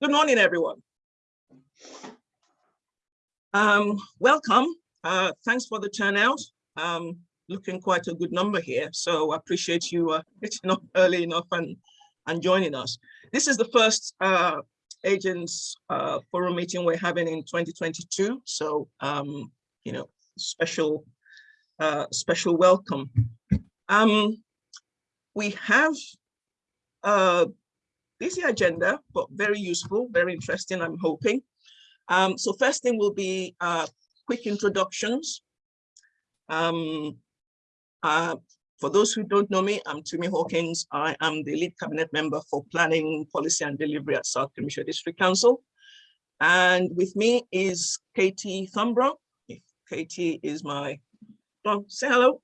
Good morning, everyone. Um, welcome. Uh, thanks for the turnout. Um, looking quite a good number here, so I appreciate you uh, getting up early enough and, and joining us. This is the first uh, agents uh, forum meeting we're having in 2022, so um, you know, special uh, special welcome. Um, we have a busy agenda, but very useful, very interesting, I'm hoping. Um, so first thing will be uh, quick introductions. Um, uh, for those who don't know me, I'm Tumi Hawkins. I am the lead cabinet member for planning, policy and delivery at South Cambridgeshire District Council. And with me is Katie Thornburrow. Katie is my, well, say hello.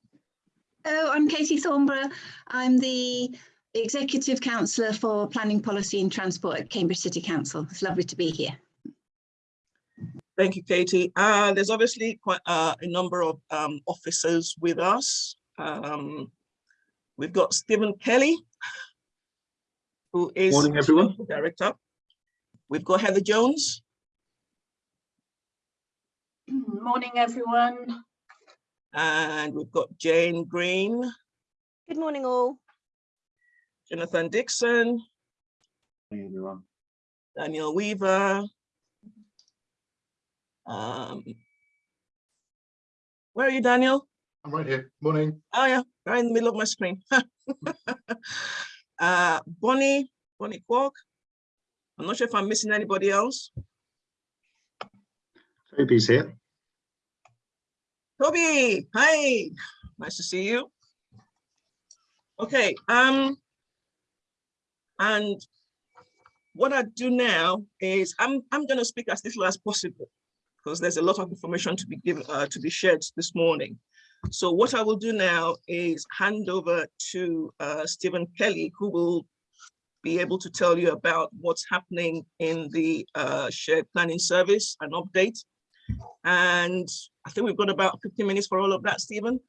Oh, I'm Katie Thornburrow. I'm the Executive Councillor for Planning Policy and Transport at Cambridge City Council. It's lovely to be here. Thank you, Katie. Uh, there's obviously quite uh, a number of um, officers with us. Um, we've got Stephen Kelly, who is Morning, everyone. Director. We've got Heather Jones. Morning, everyone. And we've got Jane Green, Good morning, all. Jonathan Dixon, Morning, everyone. Daniel Weaver. Um, where are you, Daniel? I'm right here. Morning. Oh yeah, right in the middle of my screen. uh, Bonnie, Bonnie Quark. I'm not sure if I'm missing anybody else. Toby's here. Toby, hi, nice to see you. Okay, um, and what I do now is I'm I'm going to speak as little as possible because there's a lot of information to be given uh, to be shared this morning. So what I will do now is hand over to uh, Stephen Kelly, who will be able to tell you about what's happening in the uh, shared planning service, an update. And I think we've got about 15 minutes for all of that, Stephen.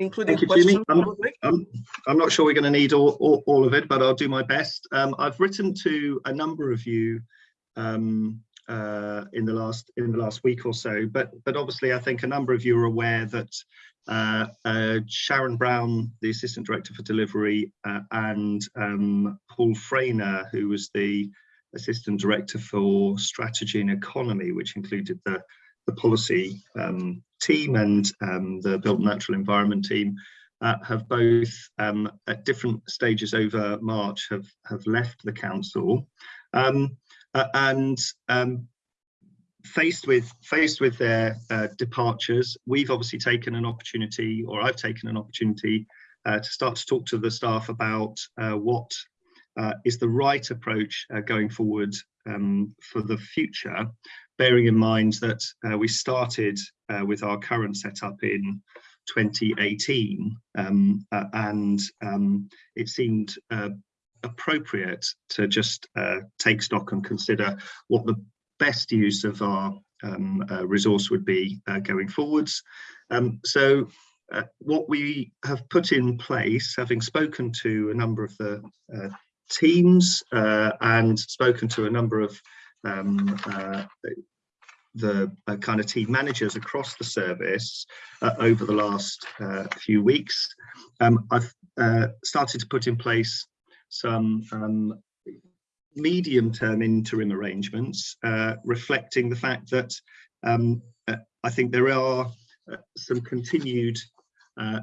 Including Thank you, Tumi. questions, probably. Um, I'm not sure we're going to need all, all, all of it, but I'll do my best. Um, I've written to a number of you um, uh, in the last in the last week or so, but but obviously I think a number of you are aware that uh, uh, Sharon Brown, the Assistant Director for Delivery, uh, and um, Paul Frainer, who was the Assistant Director for Strategy and Economy, which included the the policy um, team and um, the built natural environment team uh, have both um, at different stages over March have have left the council. Um, uh, and um, faced with faced with their uh, departures we've obviously taken an opportunity or I've taken an opportunity uh, to start to talk to the staff about uh, what uh, is the right approach going forward um, for the future bearing in mind that uh, we started uh, with our current setup in 2018 um, uh, and um, it seemed uh, appropriate to just uh, take stock and consider what the best use of our um, uh, resource would be going forwards. Um, so what we have put in place, having spoken to a number of the teams and spoken to a number of um, uh, the uh, kind of team managers across the service uh, over the last uh, few weeks. Um, I've uh, started to put in place some um, medium-term interim arrangements uh, reflecting the fact that um, I think there are some continued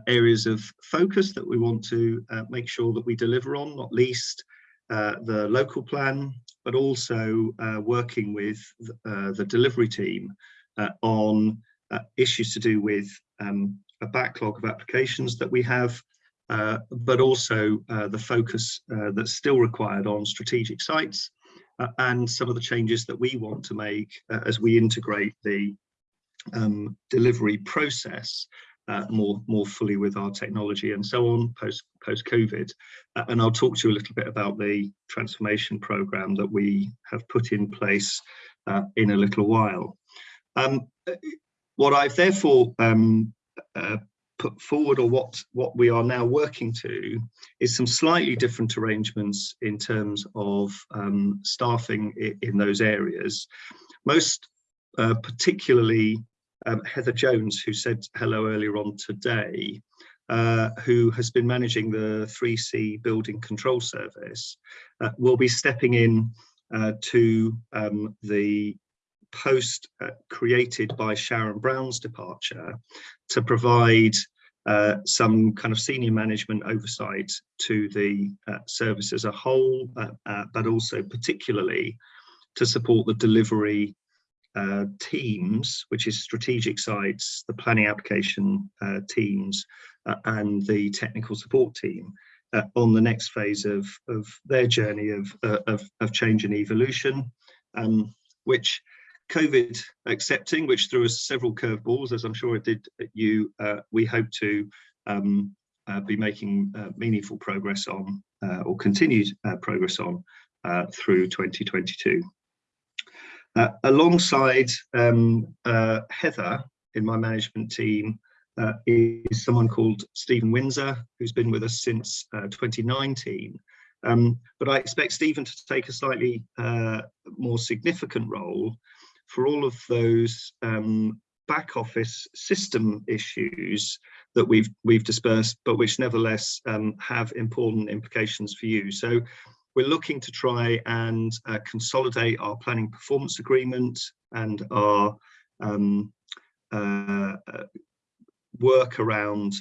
areas of focus that we want to make sure that we deliver on, not least the local plan, but also uh, working with uh, the delivery team uh, on issues to do with um, a backlog of applications that we have, but also the focus that's still required on strategic sites and some of the changes that we want to make as we integrate the um, delivery process uh, more more fully with our technology and so on post post COVID. Uh, and I'll talk to you a little bit about the transformation program that we have put in place uh, in a little while. Um, what I've therefore um, uh, put forward or what what we are now working to is some slightly different arrangements in terms of um, staffing in, in those areas. Most uh, particularly um, Heather Jones, who said hello earlier on today, uh, who has been managing the 3C building control service, uh, will be stepping in uh, to um, the post uh, created by Sharon Brown's departure to provide uh, some kind of senior management oversight to the uh, service as a whole, but also particularly to support the delivery uh, teams, which is strategic sites, the planning application uh, teams, uh, and the technical support team uh, on the next phase of, of their journey of, uh, of, of, change and evolution, um, which COVID accepting, which threw us several curveballs, as I'm sure it did you, uh, we hope to um, be making meaningful progress on or continued progress on through 2022. Uh, alongside um, uh, Heather in my management team uh, is someone called Stephen Windsor, who's been with us since uh, 2019. Um, but I expect Stephen to take a slightly uh, more significant role for all of those um, back office system issues that we've we've dispersed, but which nevertheless um, have important implications for you. So we're looking to try and uh, consolidate our planning performance agreement and our um, uh, uh, work around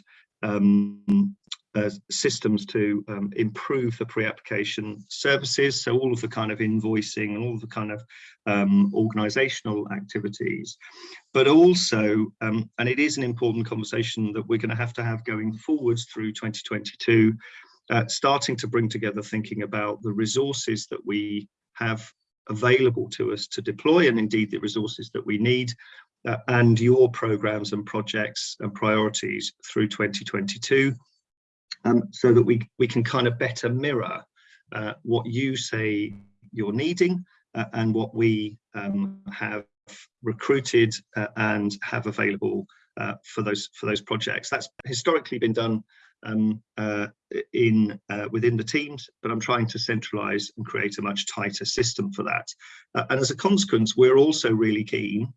um, uh, systems to um, improve the pre-application services. So all of the kind of invoicing and all the kind of um, organizational activities, but also, um, and it is an important conversation that we're going to have to have going forwards through 2022, uh, starting to bring together thinking about the resources that we have available to us to deploy and indeed the resources that we need uh, and your programs and projects and priorities through 2022 um, so that we, we can kind of better mirror uh, what you say you're needing uh, and what we um, have recruited uh, and have available uh, for those for those projects. That's historically been done um, uh, in uh, within the teams, but I'm trying to centralize and create a much tighter system for that. Uh, and as a consequence, we're also really keen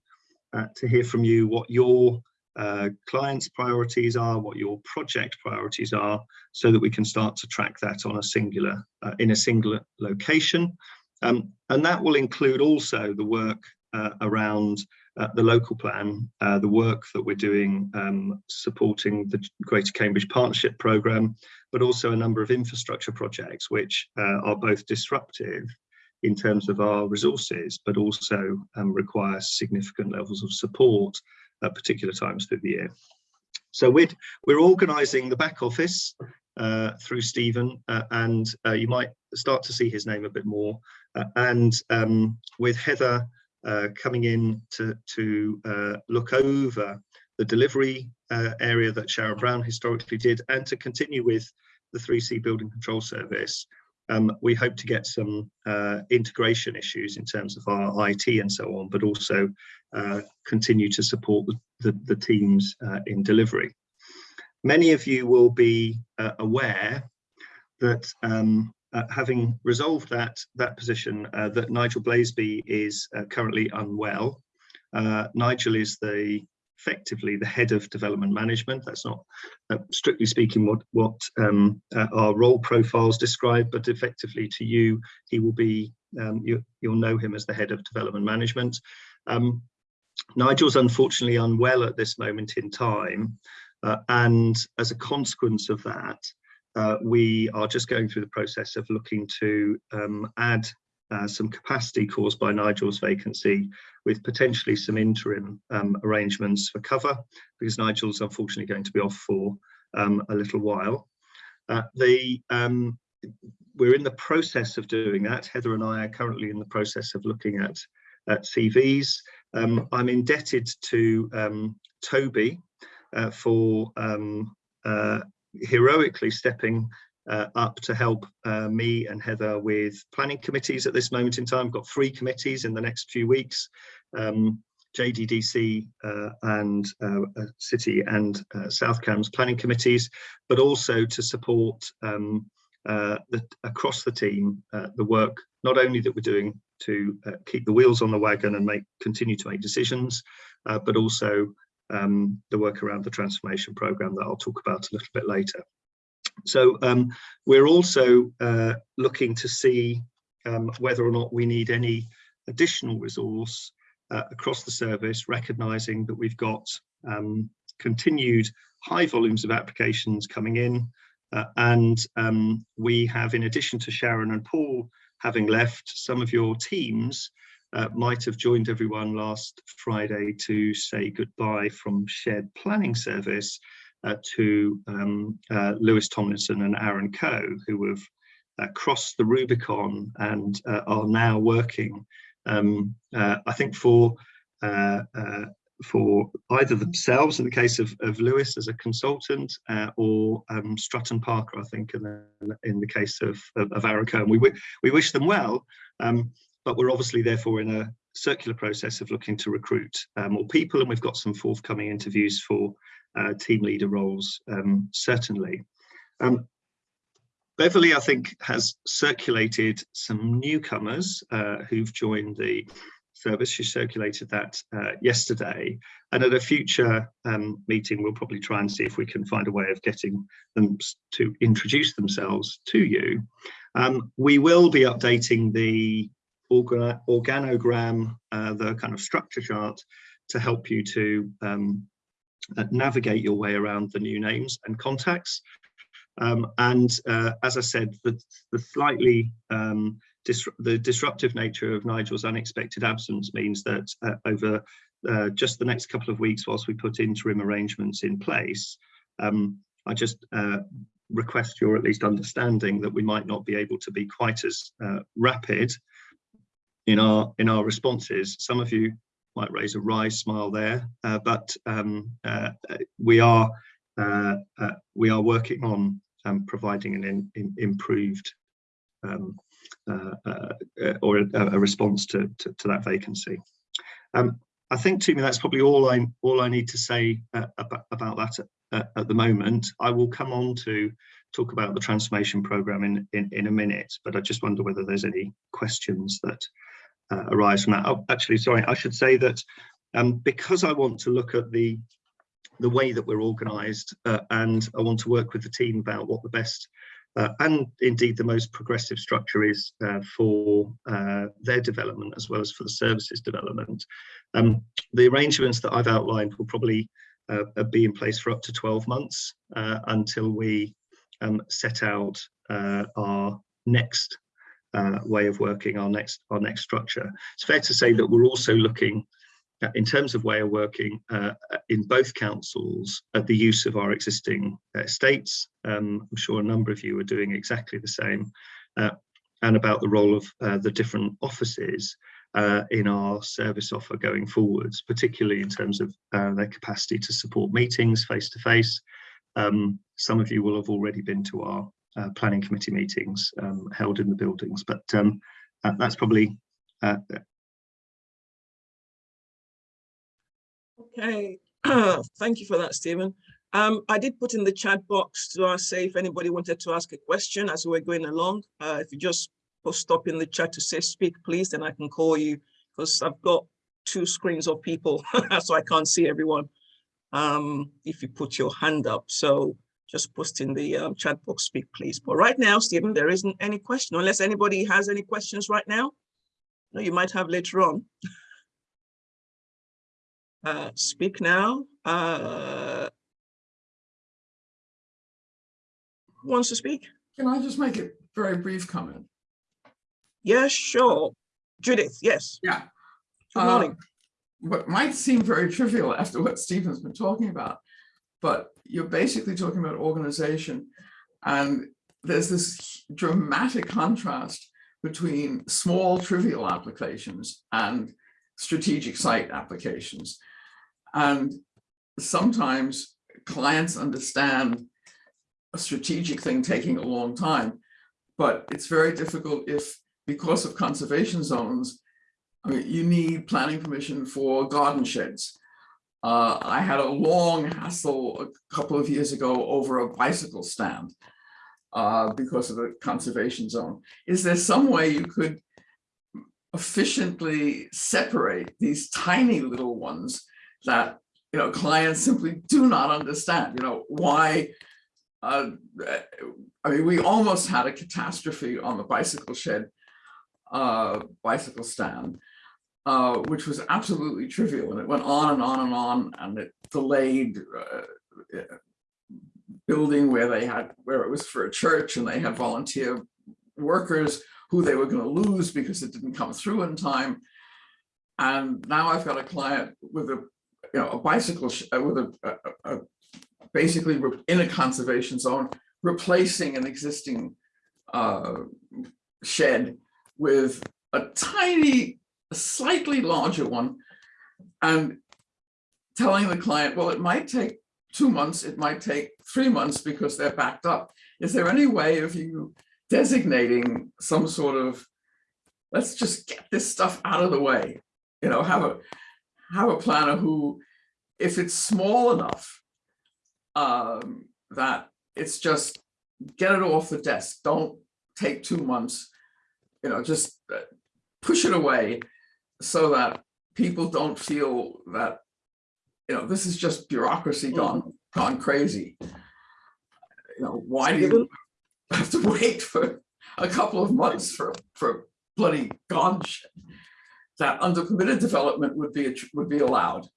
uh, to hear from you what your uh, clients' priorities are, what your project priorities are, so that we can start to track that on a singular uh, in a singular location. Um, and that will include also the work around the local plan, uh, the work that we're doing um, supporting the Greater Cambridge Partnership Programme, but also a number of infrastructure projects which uh, are both disruptive in terms of our resources, but also um, require significant levels of support at particular times through the year. So we're, we're organising the back office uh, through Stephen, uh, and uh, you might start to see his name a bit more. Uh, and um, with Heather uh, coming in to, to uh, look over the delivery uh, area that Sharon Brown historically did and to continue with the 3C building control service. Um, we hope to get some uh, integration issues in terms of our IT and so on, but also uh, continue to support the, the, the teams in delivery. Many of you will be aware that um, uh, having resolved that that position, uh, that Nigel Blazeby is uh, currently unwell. Uh, Nigel is the effectively the head of development management. That's not uh, strictly speaking what what um, uh, our role profiles describe, but effectively to you, he will be um, you, will know him as the head of development management. Um, Nigel's unfortunately unwell at this moment in time, and as a consequence of that, uh, we are just going through the process of looking to um, add uh, some capacity caused by Nigel's vacancy with potentially some interim um, arrangements for cover because Nigel's unfortunately going to be off for um, a little while. Uh, the um, we're in the process of doing that. Heather and I are currently in the process of looking at, at CVs. Um, I'm indebted to um, Toby uh, for um, uh, heroically stepping uh, up to help uh, me and Heather with planning committees at this moment in time. We've got three committees in the next few weeks. Um, JDCC uh, and uh, uh, City and uh, South Cambs planning committees, but also to support um, the, across the team the work not only that we're doing to keep the wheels on the wagon and make continue to make decisions, but also um, the work around the transformation program that I'll talk about a little bit later. So um, we're also uh, looking to see um, whether or not we need any additional resource uh, across the service, recognizing that we've got um, continued high volumes of applications coming in. Uh, and um, we have, in addition to Sharon and Paul having left, some of your teams uh, might have joined everyone last Friday to say goodbye from Shared Planning Service uh, to um, uh, Lewis Tomlinson and Aaron Coe, who have uh, crossed the Rubicon and uh, are now working, um, uh, I think, for for either themselves in the case of, of Lewis as a consultant uh, or um, Strutt and Parker, I think, in the, in the case of, of, of Aaron Cohen. We, we wish them well, um, but we're obviously therefore in a circular process of looking to recruit uh, more people and we've got some forthcoming interviews for uh, team leader roles, um, certainly. Um, Beverly, I think, has circulated some newcomers uh, who've joined the service. She circulated that uh, yesterday. And at a future um, meeting, we'll probably try and see if we can find a way of getting them to introduce themselves to you. Um, we will be updating the organ organogram, uh, the kind of structure chart to help you to um, uh, navigate your way around the new names and contacts. Um, and uh, as I said, the, the slightly um, the disruptive nature of Nigel's unexpected absence means that uh, over uh, just the next couple of weeks whilst we put interim arrangements in place, um, I just uh, request your at least understanding that we might not be able to be quite as uh, rapid in our in our responses. Some of you might raise a wry smile there, uh, but um, uh, we are we are working on um, providing an in, in improved um, uh, uh, or a, a response to, to, to, that vacancy. Um, I think to me that's probably all I all I need to say uh, about, about that at, at, the moment. I will come on to talk about the transformation program in, in, in a minute, but I just wonder whether there's any questions that uh, arise from that. Oh, actually, sorry, I should say that um, because I want to look at the the way that we're organised uh, and I want to work with the team about what the best uh, and indeed the most progressive structure is uh, for uh, their development as well as for the services development. Um, the arrangements that I've outlined will probably uh, be in place for up to 12 months until we um, set out our next way of working, our next, our next structure. It's fair to say that we're also looking uh, in terms of way of working uh, in both councils at the use of our existing estates. Um, I'm sure a number of you are doing exactly the same uh, and about the role of uh, the different offices uh, in our service offer going forwards, particularly in terms of uh, their capacity to support meetings face to face. Um, some of you will have already been to our planning committee meetings um, held in the buildings, but um, that's probably uh, Okay, thank you for that, Stephen. Um, I did put in the chat box to say if anybody wanted to ask a question as we're going along. Uh, if you just post up in the chat to say speak, please, then I can call you because I've got two screens of people, so I can't see everyone. Um, if you put your hand up, so just post in the um, chat box, speak, please. But right now, Stephen, there isn't any question unless anybody has any questions right now. No, you might have later on. Uh, speak now. Uh, who wants to speak? Can I just make a very brief comment? Yes, sure. Judith, yes. Yeah. Good morning. Uh, what might seem very trivial after what Stephen's been talking about, but you're basically talking about organization and there's this dramatic contrast between small trivial applications and strategic site applications. And sometimes clients understand a strategic thing taking a long time, but it's very difficult if, because of conservation zones, I mean, you need planning permission for garden sheds. Uh, I had a long hassle a couple of years ago over a bicycle stand uh, because of the conservation zone. Is there some way you could efficiently separate these tiny little ones that, you know, clients simply do not understand, you know, why uh, I mean, we almost had a catastrophe on the bicycle shed, uh, bicycle stand, uh, which was absolutely trivial. And it went on and on and on, and it delayed uh, building where they had, where it was for a church, and they had volunteer workers who they were going to lose because it didn't come through in time. And now I've got a client with a, you know, a bicycle uh, with a, a, a basically in a conservation zone, replacing an existing uh, shed with a tiny, slightly larger one, and telling the client, well, it might take two months, it might take three months because they're backed up. Is there any way of you designating some sort of, let's just get this stuff out of the way? You know, have a have a planner who, if it's small enough, um, that it's just get it off the desk. Don't take two months, you know, just uh, push it away so that people don't feel that, you know, this is just bureaucracy mm. gone, gone crazy. You know, why do you have to wait for a couple of months for, for bloody gone shit? That under permitted development would be, would be allowed.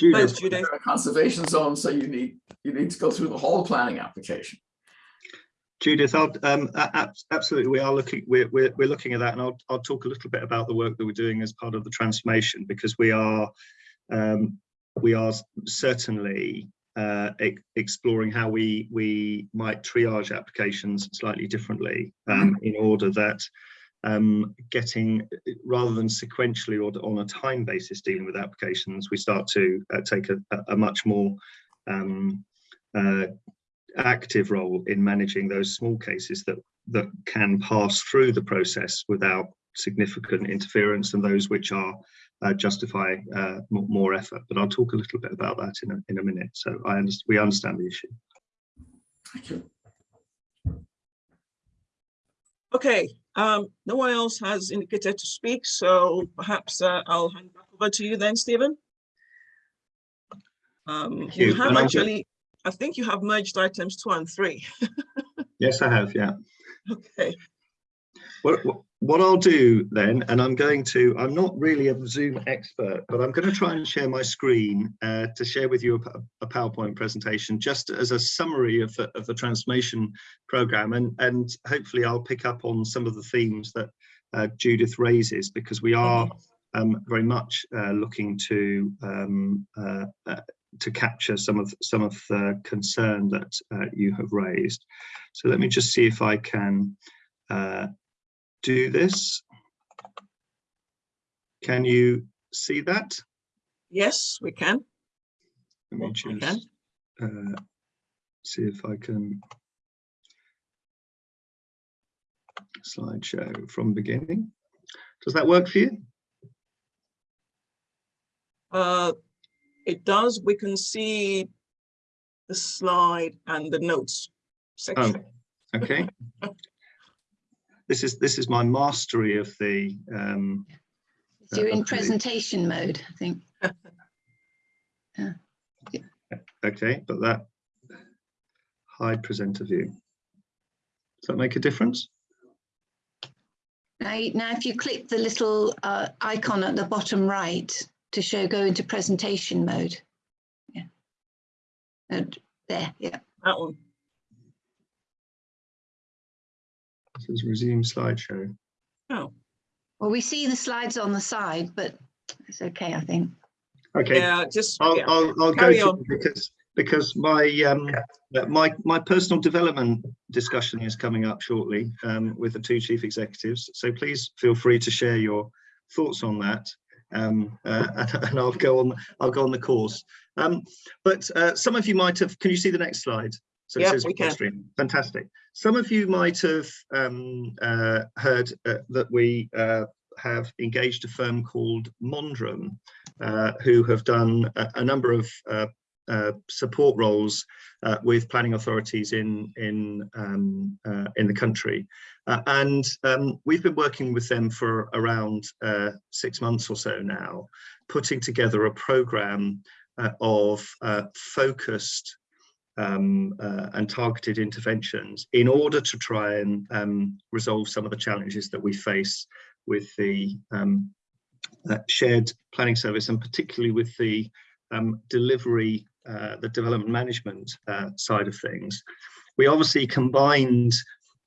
Thanks, Judith, Judith. A conservation zone, so you need, you need to go through the whole planning application. Judith, I'll, um, absolutely, we are looking, we're, we're, we're looking at that and I'll, I'll talk a little bit about the work that we're doing as part of the transformation because we are, um, we are certainly uh, e- exploring how we, we might triage applications slightly differently um, in order that um, getting, rather than sequentially or on a time basis dealing with applications, we start to uh, take a, a- a much more um, uh, active role in managing those small cases that that can pass through the process without significant interference and those which are uh, justify uh, more, more effort. But I'll talk a little bit about that in a, in a minute. So I understand we understand the issue. Thank you. Okay, um, no one else has indicated to speak, so perhaps uh, I'll hand back over to you then, Stephen. Um, Thank you have and actually, I think you have merged items two and three. Yes, I have. Yeah. Okay, What, what- I'll do then, and I'm going to, I'm not really a Zoom expert, but I'm going to try and share my screen uh, to share with you a PowerPoint presentation just as a summary of the, of the transformation program. And, and hopefully I'll pick up on some of the themes that uh, Judith raises because we are um, very much uh, looking to um, uh, uh, to capture some of some of the concern that uh, you have raised. So let me just see if I can uh, do this. Can you see that? yes, we can. Let me just uh, see if I can slideshow from beginning. Does that work for you? Uh, it does, we can see the slide and the notes section. Okay. This is this is my mastery of the um, you're in Okay. presentation mode, I think. Yeah. Okay, but that hide presenter view. Does that make a difference? Now, now if you click the little uh, icon at the bottom right to show go into presentation mode. Yeah. And there, yeah. That one. This is resume slideshow. Oh, Well, we see the slides on the side, but it's okay, I think. Okay, yeah, just, I'll, yeah, I'll, I'll go Carry to on. because because my um uh, my my personal development discussion is coming up shortly um with the two chief executives. So please feel free to share your thoughts on that. Um, uh, and I'll go on. I'll go on the course. Um, but uh, some of you might have. Can you see the next slide? So says we can. stream. Fantastic. Some of you might have um, uh, heard uh, that we uh, have engaged a firm called Mondrum, uh, who have done a, a number of uh, uh, support roles uh, with planning authorities in in um, uh, in the country, uh, and um, we've been working with them for around uh, six months or so now, putting together a program uh, of focused um, and targeted interventions in order to try and um, resolve some of the challenges that we face with the um, shared planning service and particularly with the um, delivery uh, the development management uh, side of things. We obviously combined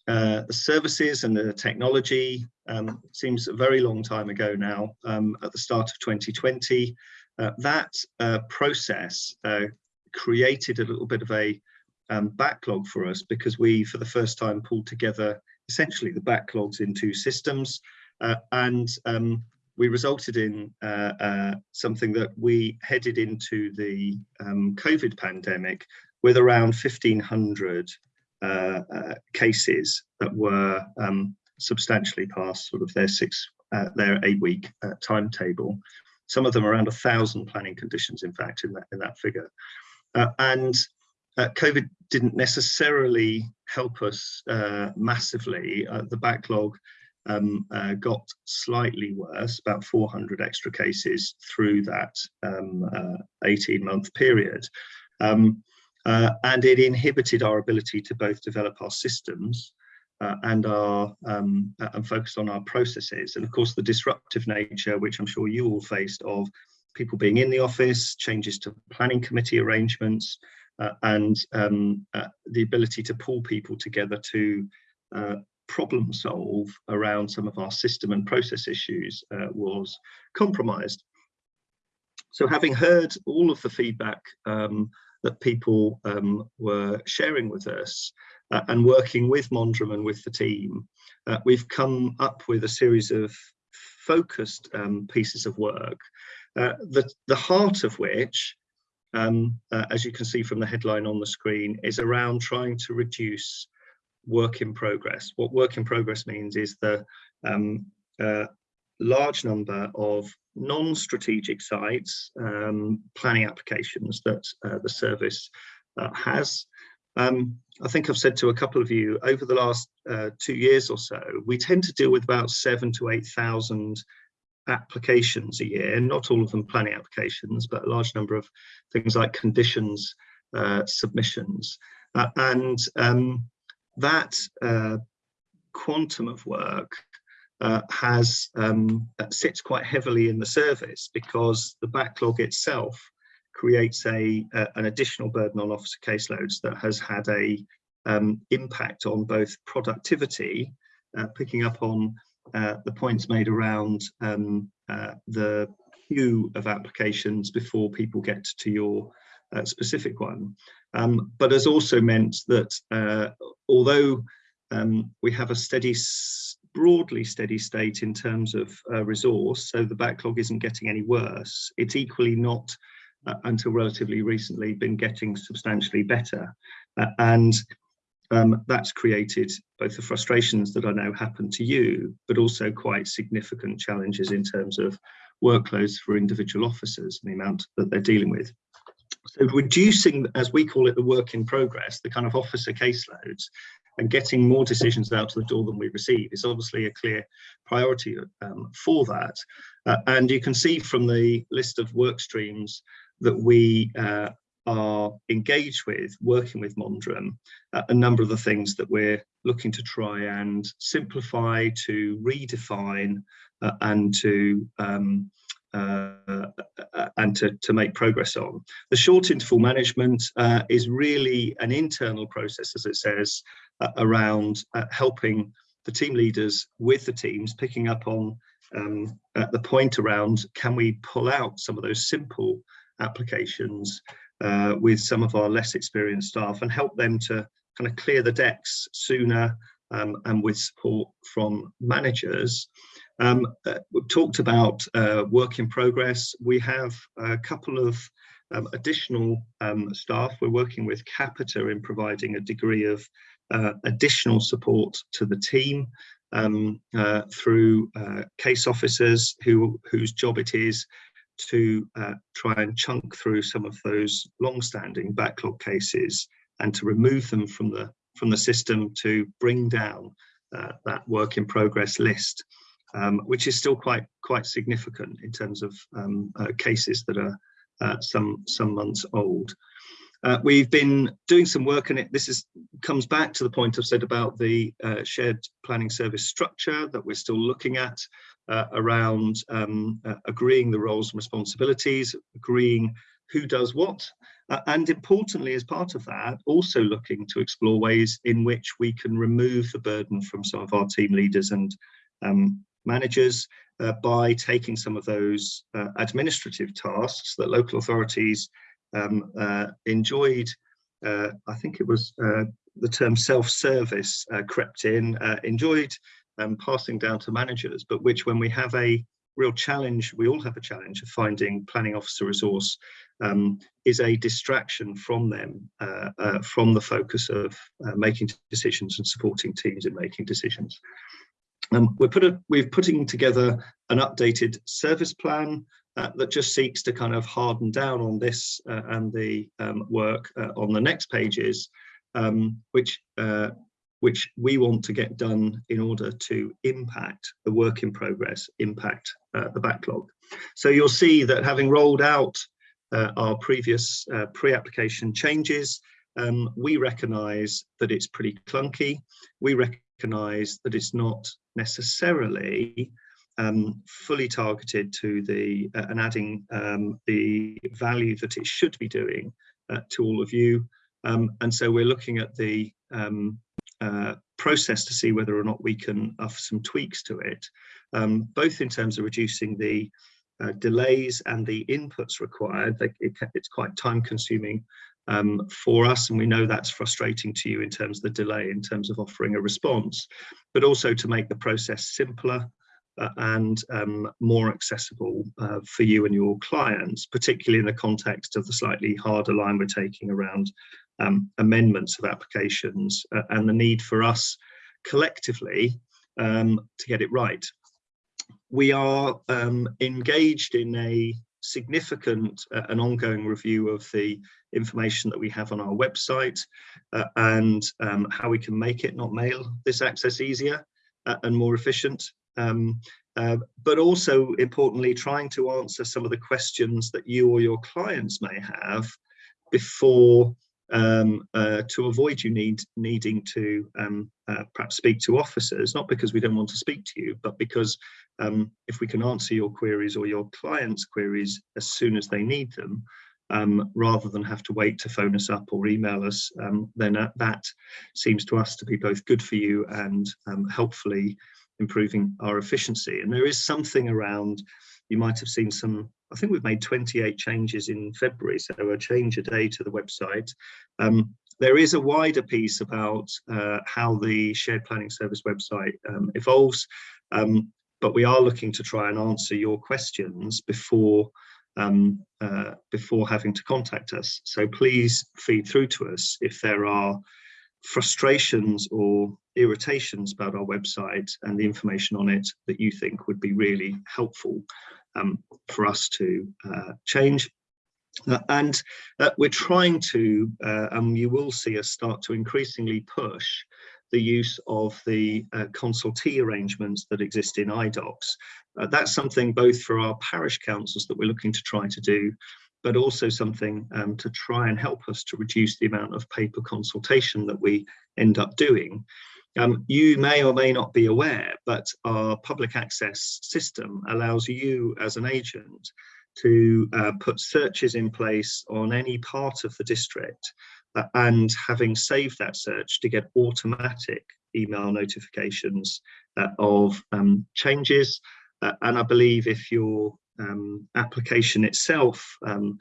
uh, the services and the technology, um, seems a very long time ago now, um, at the start of 2020. Uh, that uh, process created a little bit of a um, backlog for us because we, for the first time, pulled together essentially the backlogs in two systems. and um, we resulted in uh, uh, something that we headed into the um, COVID pandemic with around 1,500 uh, uh, cases that were um, substantially past sort of their six, uh, their eight week uh, timetable. Some of them around a thousand planning conditions, in fact, in that, in that figure. and COVID didn't necessarily help us massively. the backlog um, uh, got slightly worse, about 400 extra cases through that um, uh, 18 month period. Um, uh, and it inhibited our ability to both develop our systems uh, and our um, uh, and focus on our processes. And of course, the disruptive nature, which I'm sure you all faced of people being in the office, changes to planning committee arrangements, uh, and um, the ability to pull people together to uh, problem solve around some of our system and process issues uh, was compromised. So having heard all of the feedback um, that people um, were sharing with us uh, and working with Mondrum and with the team, uh, we've come up with a series of focused um, pieces of work, uh, the, the heart of which, um, uh, as you can see from the headline on the screen, is around trying to reduce work in progress. What work in progress means is the um, uh, large number of non-strategic sites, um, planning applications that uh, the service uh, has. Um, I think I've said to a couple of you over the last uh, two years or so, we tend to deal with about seven to 8,000 applications a year, not all of them planning applications, but a large number of things like conditions uh, submissions. Uh, and um, that uh, quantum of work uh, has um, sits quite heavily in the service because the backlog itself creates a, an additional burden on officer caseloads that has had a um, impact on both productivity, uh, picking up on uh, the points made around um, uh, the queue of applications before people get to your uh, specific one, um, but has also meant that uh, although um, we have a steady, broadly steady state in terms of uh, resource, so the backlog isn't getting any worse, it's equally not uh, until relatively recently been getting substantially better. Uh, and um, that's created both the frustrations that I know happen to you, but also quite significant challenges in terms of workloads for individual officers and the amount that they're dealing with. So reducing, as we call it, the work in progress, the kind of officer caseloads, and getting more decisions out to the door than we receive is obviously a clear priority um, for that. Uh, and you can see from the list of work streams that we uh, are engaged with, working with Mondrum, uh, a number of the things that we're looking to try and simplify, to redefine, uh, and to um, uh, and to, to make progress on. The short interval management uh, is really an internal process, as it says, uh, around uh, helping the team leaders with the teams, picking up on um, the point around can we pull out some of those simple applications uh, with some of our less experienced staff and help them to kind of clear the decks sooner um, and with support from managers. Um, uh, we've talked about uh, work in progress. We have a couple of um, additional um, staff. We're working with Capita in providing a degree of uh, additional support to the team. um, uh, through uh, case officers who whose job it is to uh, try and chunk through some of those long-standing backlog cases and to remove them from the from the system to bring down that work in progress list, um, which is still quite quite significant in terms of um, uh, cases that are uh, some some months old. Uh, we've been doing some work and it this is comes back to the point I've said about the uh, shared planning service structure that we're still looking at uh, around um, uh, agreeing the roles and responsibilities, agreeing who does what, and importantly as part of that also looking to explore ways in which we can remove the burden from some of our team leaders and um, managers uh, by taking some of those administrative tasks that local authorities um, uh, enjoyed, uh, I think it was uh, the term self-service uh, crept in, uh, enjoyed um, passing down to managers, but which when we have a real challenge, we all have a challenge of finding planning officer resource, um, is a distraction from them, uh, from the focus of making decisions and supporting teams in making decisions. Um, we're, put a, we're putting together an updated service plan uh, that just seeks to kind of harden down on this uh, and the um, work uh, on the next pages, um, which uh, which we want to get done in order to impact the work in progress, impact uh, the backlog. So you'll see that having rolled out uh, our previous pre-application changes, um, we recognise that it's pretty clunky. We recognise that it's not necessarily um, fully targeted to the uh, and adding um, the value that it should be doing uh, to all of you. Um, and so we're looking at the um, uh, process to see whether or not we can offer some tweaks to it, um, both in terms of reducing the uh, delays and the inputs required. It, it's quite time consuming um, for us and we know that's frustrating to you in terms of the delay in terms of offering a response but also to make the process simpler uh, and um, more accessible uh, for you and your clients, particularly in the context of the slightly harder line we're taking around um, amendments of applications uh, and the need for us collectively um, to get it right. We are um, engaged in a significant uh, and ongoing review of the information that we have on our website uh, and um, how we can make it, not mail this access easier uh, and more efficient. Um, uh, but also importantly trying to answer some of the questions that you or your clients may have before um, uh, to avoid you need needing to um, uh, perhaps speak to officers, not because we don't want to speak to you, but because um, if we can answer your queries or your clients' queries as soon as they need them, um, rather than have to wait to phone us up or email us, um, then uh, that seems to us to be both good for you and um, helpfully improving our efficiency. And there is something around, you might have seen some, I think we've made 28 changes in February, so a change a day to the website. Um, there is a wider piece about uh, how the shared planning service website um, evolves, um, but we are looking to try and answer your questions before um, uh, before having to contact us. So please feed through to us if there are frustrations or irritations about our website and the information on it that you think would be really helpful um, for us to uh, change. Uh, and uh, we're trying to, uh, and you will see us start to increasingly push the use of the uh, consultee arrangements that exist in Idox. Uh, that's something both for our parish councils that we're looking to try to do, but also something um, to try and help us to reduce the amount of paper consultation that we end up doing. Um, you may or may not be aware, but our public access system allows you as an agent to uh, put searches in place on any part of the district uh, and having saved that search to get automatic email notifications uh, of um, changes. Uh, and I believe if you're um, application itself, um,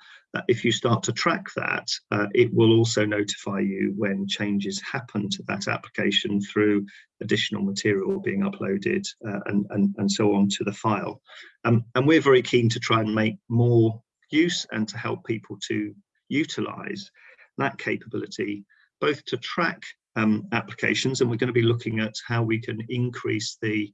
if you start to track that, uh, it will also notify you when changes happen to that application through additional material being uploaded uh, and, and, and so on to the file. Um, and we're very keen to try and make more use and to help people to utilize that capability, both to track um, applications and we're going to be looking at how we can increase the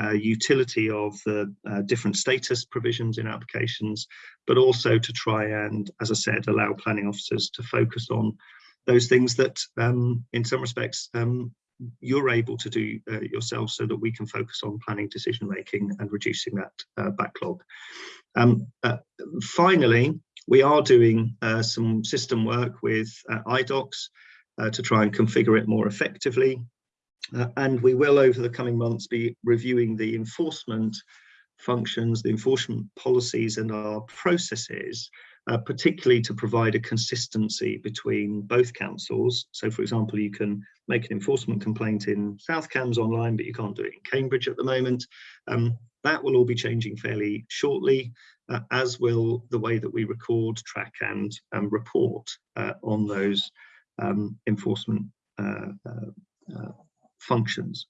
uh, utility of the uh, different status provisions in applications, but also to try and, as I said, allow planning officers to focus on those things that um, in some respects um, you're able to do uh, yourself so that we can focus on planning decision making and reducing that uh, backlog. Um, uh, finally, we are doing uh, some system work with Idox to try and configure it more effectively. Uh, and we will over the coming months be reviewing the enforcement functions, the enforcement policies and our processes, uh, particularly to provide a consistency between both councils. So for example, you can make an enforcement complaint in South Cambs online, but you can't do it in Cambridge at the moment. Um, that will all be changing fairly shortly, uh, as will the way that we record, track and um, report uh, on those um, enforcement uh, uh functions.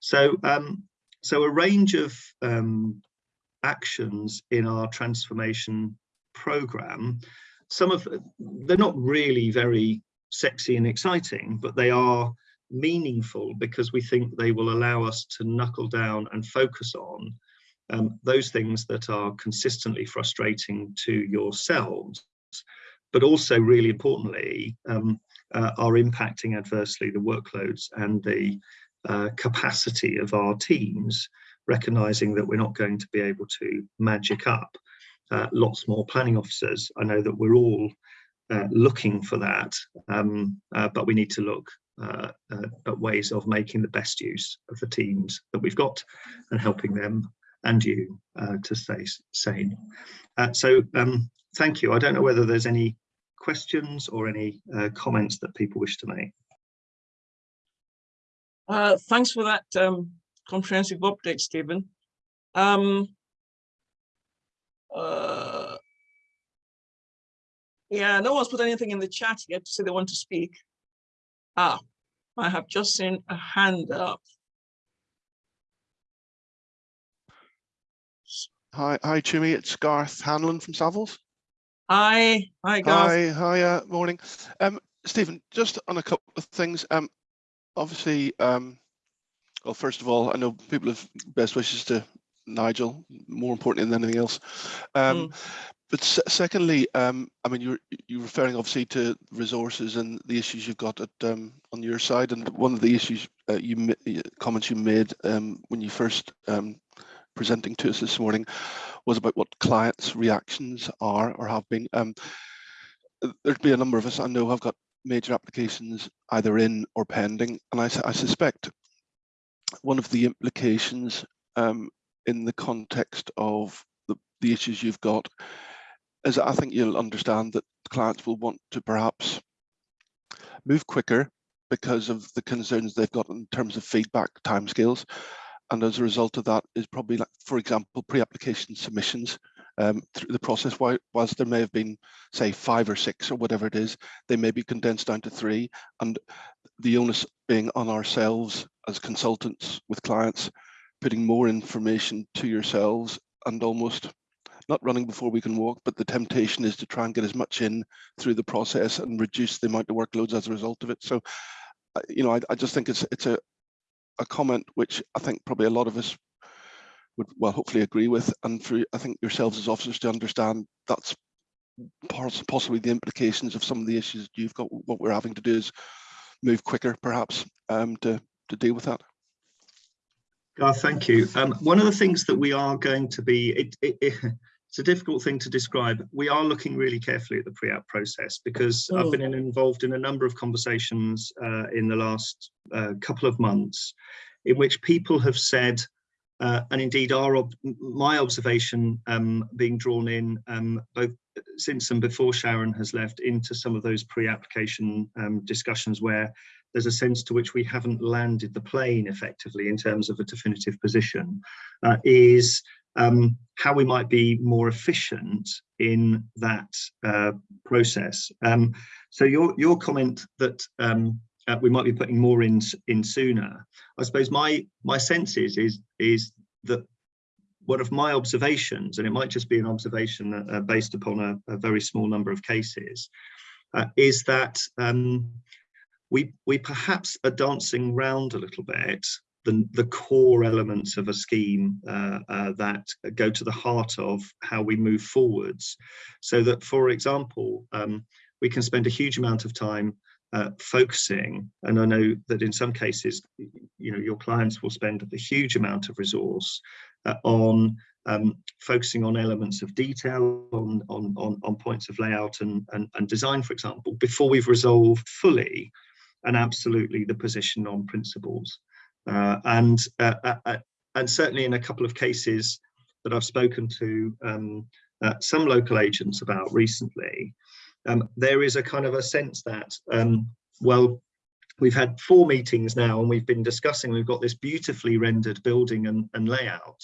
So, um, so a range of um, actions in our transformation program, some of they're not really very sexy and exciting, but they are meaningful because we think they will allow us to knuckle down and focus on um, those things that are consistently frustrating to yourselves, but also really importantly, um, uh, are impacting adversely the workloads and the uh, capacity of our teams, recognizing that we're not going to be able to magic up uh, lots more planning officers. I know that we're all uh, looking for that, um, uh, but we need to look uh, at ways of making the best use of the teams that we've got and helping them and you to stay sane. so um, thank you. I don't know whether there's any questions or any uh, comments that people wish to make? Uh, thanks for that um, comprehensive update, Stephen. Um, uh, yeah, no one's put anything in the chat yet to say they want to speak. Ah, I have just seen a hand up. Hi, hi, Tumi. It's Garth Hanlon from Savills. Hi, hi, Garth. Hi, hi, uh, morning. Um, Stephen, just on a couple of things. Um, obviously, um, well, first of all, I know people have best wishes to Nigel, more importantly than anything else. Um, mm. But secondly, um, I mean, you're you're referring obviously to resources and the issues you've got at um, on your side, and one of the issues uh, you comments you made um, when you first um, presenting to us this morning was about what clients' reactions are or have been. Um, there'd be a number of us I know have got major applications either in or pending, and I, I suspect one of the implications um, in the context of the, the issues you've got is I think you'll understand that clients will want to perhaps move quicker because of the concerns they've got in terms of feedback timescales and as a result of that is probably like, for example, pre-application submissions um, through the process. Whilst there may have been, say, five or six or whatever it is, they may be condensed down to three, and the onus being on ourselves as consultants with clients, putting more information to yourselves and almost not running before we can walk, but the temptation is to try and get as much in through the process and reduce the amount of workloads as a result of it. So, you know, I, I just think it's it's a a comment which I think probably a lot of us would well hopefully agree with and for I think yourselves as officers to understand that's possibly the implications of some of the issues you've got what we're having to do is move quicker perhaps um, to to deal with that. Garth, thank you. Um, one of the things that we are going to be, it, it, it, it's a difficult thing to describe. We are looking really carefully at the pre-app process because oh. I've been involved in a number of conversations uh, in the last uh, couple of months in which people have said, uh, and indeed our ob my observation um, being drawn in um, both since and before Sharon has left into some of those pre-application um, discussions where there's a sense to which we haven't landed the plane effectively in terms of a definitive position uh, is um, how we might be more efficient in that uh, process. Um, so your your comment that um, uh, we might be putting more in in sooner. I suppose my my sense is is is that one of my observations, and it might just be an observation uh, based upon a, a, very small number of cases, uh, is that um, we, we perhaps are dancing round a little bit the, the core elements of a scheme uh, uh, that go to the heart of how we move forwards. So that, for example, um, we can spend a huge amount of time uh, focusing, and I know that in some cases, you know, your clients will spend a huge amount of resource uh, on um, focusing on elements of detail, on, on, on, on points of layout and, and, and design, for example, before we've resolved fully and absolutely the position on principles. Uh, and uh, uh, and certainly in a couple of cases that I've spoken to um, some local agents about recently, um, there is a kind of a sense that, um, well, we've had four meetings now and we've been discussing, we've got this beautifully rendered building and, and layout.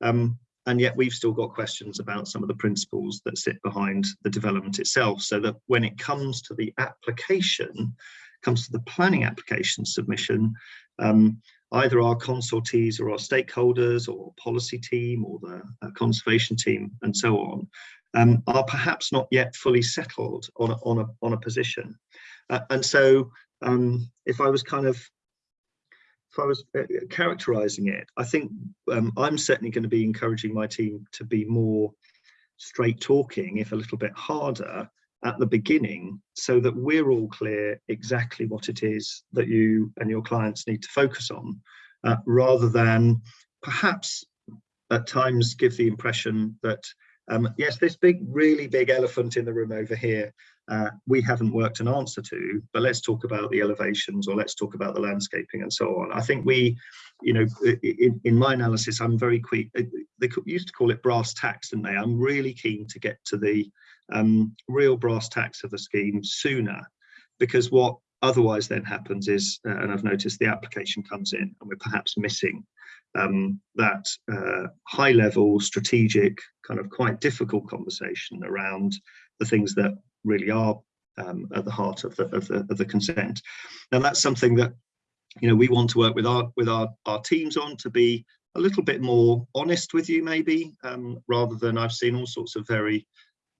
Um, and yet we've still got questions about some of the principles that sit behind the development itself so that when it comes to the application comes to the planning application submission um, either our consultees or our stakeholders or policy team or the conservation team and so on um, are perhaps not yet fully settled on a, on a, on a position. Uh, and so um, if I was kind of, if I was uh, characterizing it, I think um, I'm certainly going to be encouraging my team to be more straight talking, if a little bit harder, at the beginning so that we're all clear exactly what it is that you and your clients need to focus on uh, rather than perhaps at times give the impression that um, yes this big really big elephant in the room over here uh, we haven't worked an answer to but let's talk about the elevations or let's talk about the landscaping and so on. I think we you know in, in my analysis i'm very quick uh, they used to call it brass tacks didn't they? I'm really keen to get to the um, real brass tacks of the scheme sooner because what otherwise then happens is, uh, and I've noticed the application comes in and we're perhaps missing um, that uh, high level strategic kind of quite difficult conversation around the things that really are um, at the heart of the, of the, of the consent. Now that's something that you know we want to work with our with our, our teams on to be a little bit more honest with you maybe um, rather than I've seen all sorts of very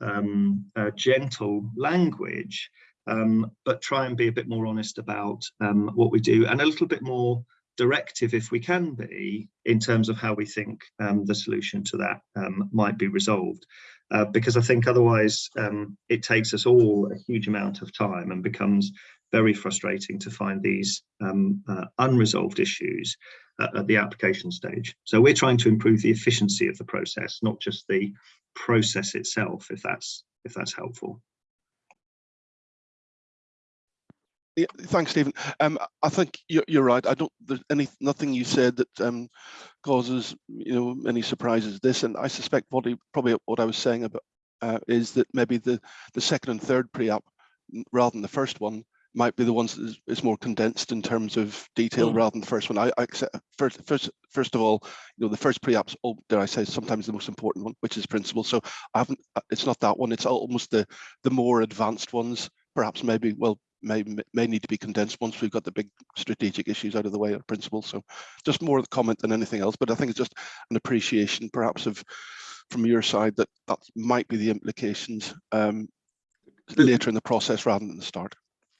um, uh, gentle language, um, but try and be a bit more honest about um, what we do and a little bit more directive if we can be in terms of how we think um, the solution to that um, might be resolved. Uh, because I think otherwise um, it takes us all a huge amount of time and becomes very frustrating to find these um, uh, unresolved issues at, at the application stage. So we're trying to improve the efficiency of the process, not just the process itself, if that's if that's helpful. Yeah, thanks, Stephen. Um, I think you're, you're right. I don't. There's any nothing you said that um, causes you know any surprises. This, and I suspect what he, probably what I was saying about uh, is that maybe the the second and third pre-app rather than the first one might be the ones that is, is more condensed in terms of detail mm. rather than the first one. I, I accept, first, first, first of all, you know, the first pre-app's, oh, dare I say, sometimes the most important one, which is principle. So I haven't, uh, it's not that one. It's almost the the more advanced ones. Perhaps maybe, well, may may need to be condensed once we've got the big strategic issues out of the way of principle. So just more of the comment than anything else. But I think it's just an appreciation, perhaps, of from your side that that might be the implications um, later in the process rather than the start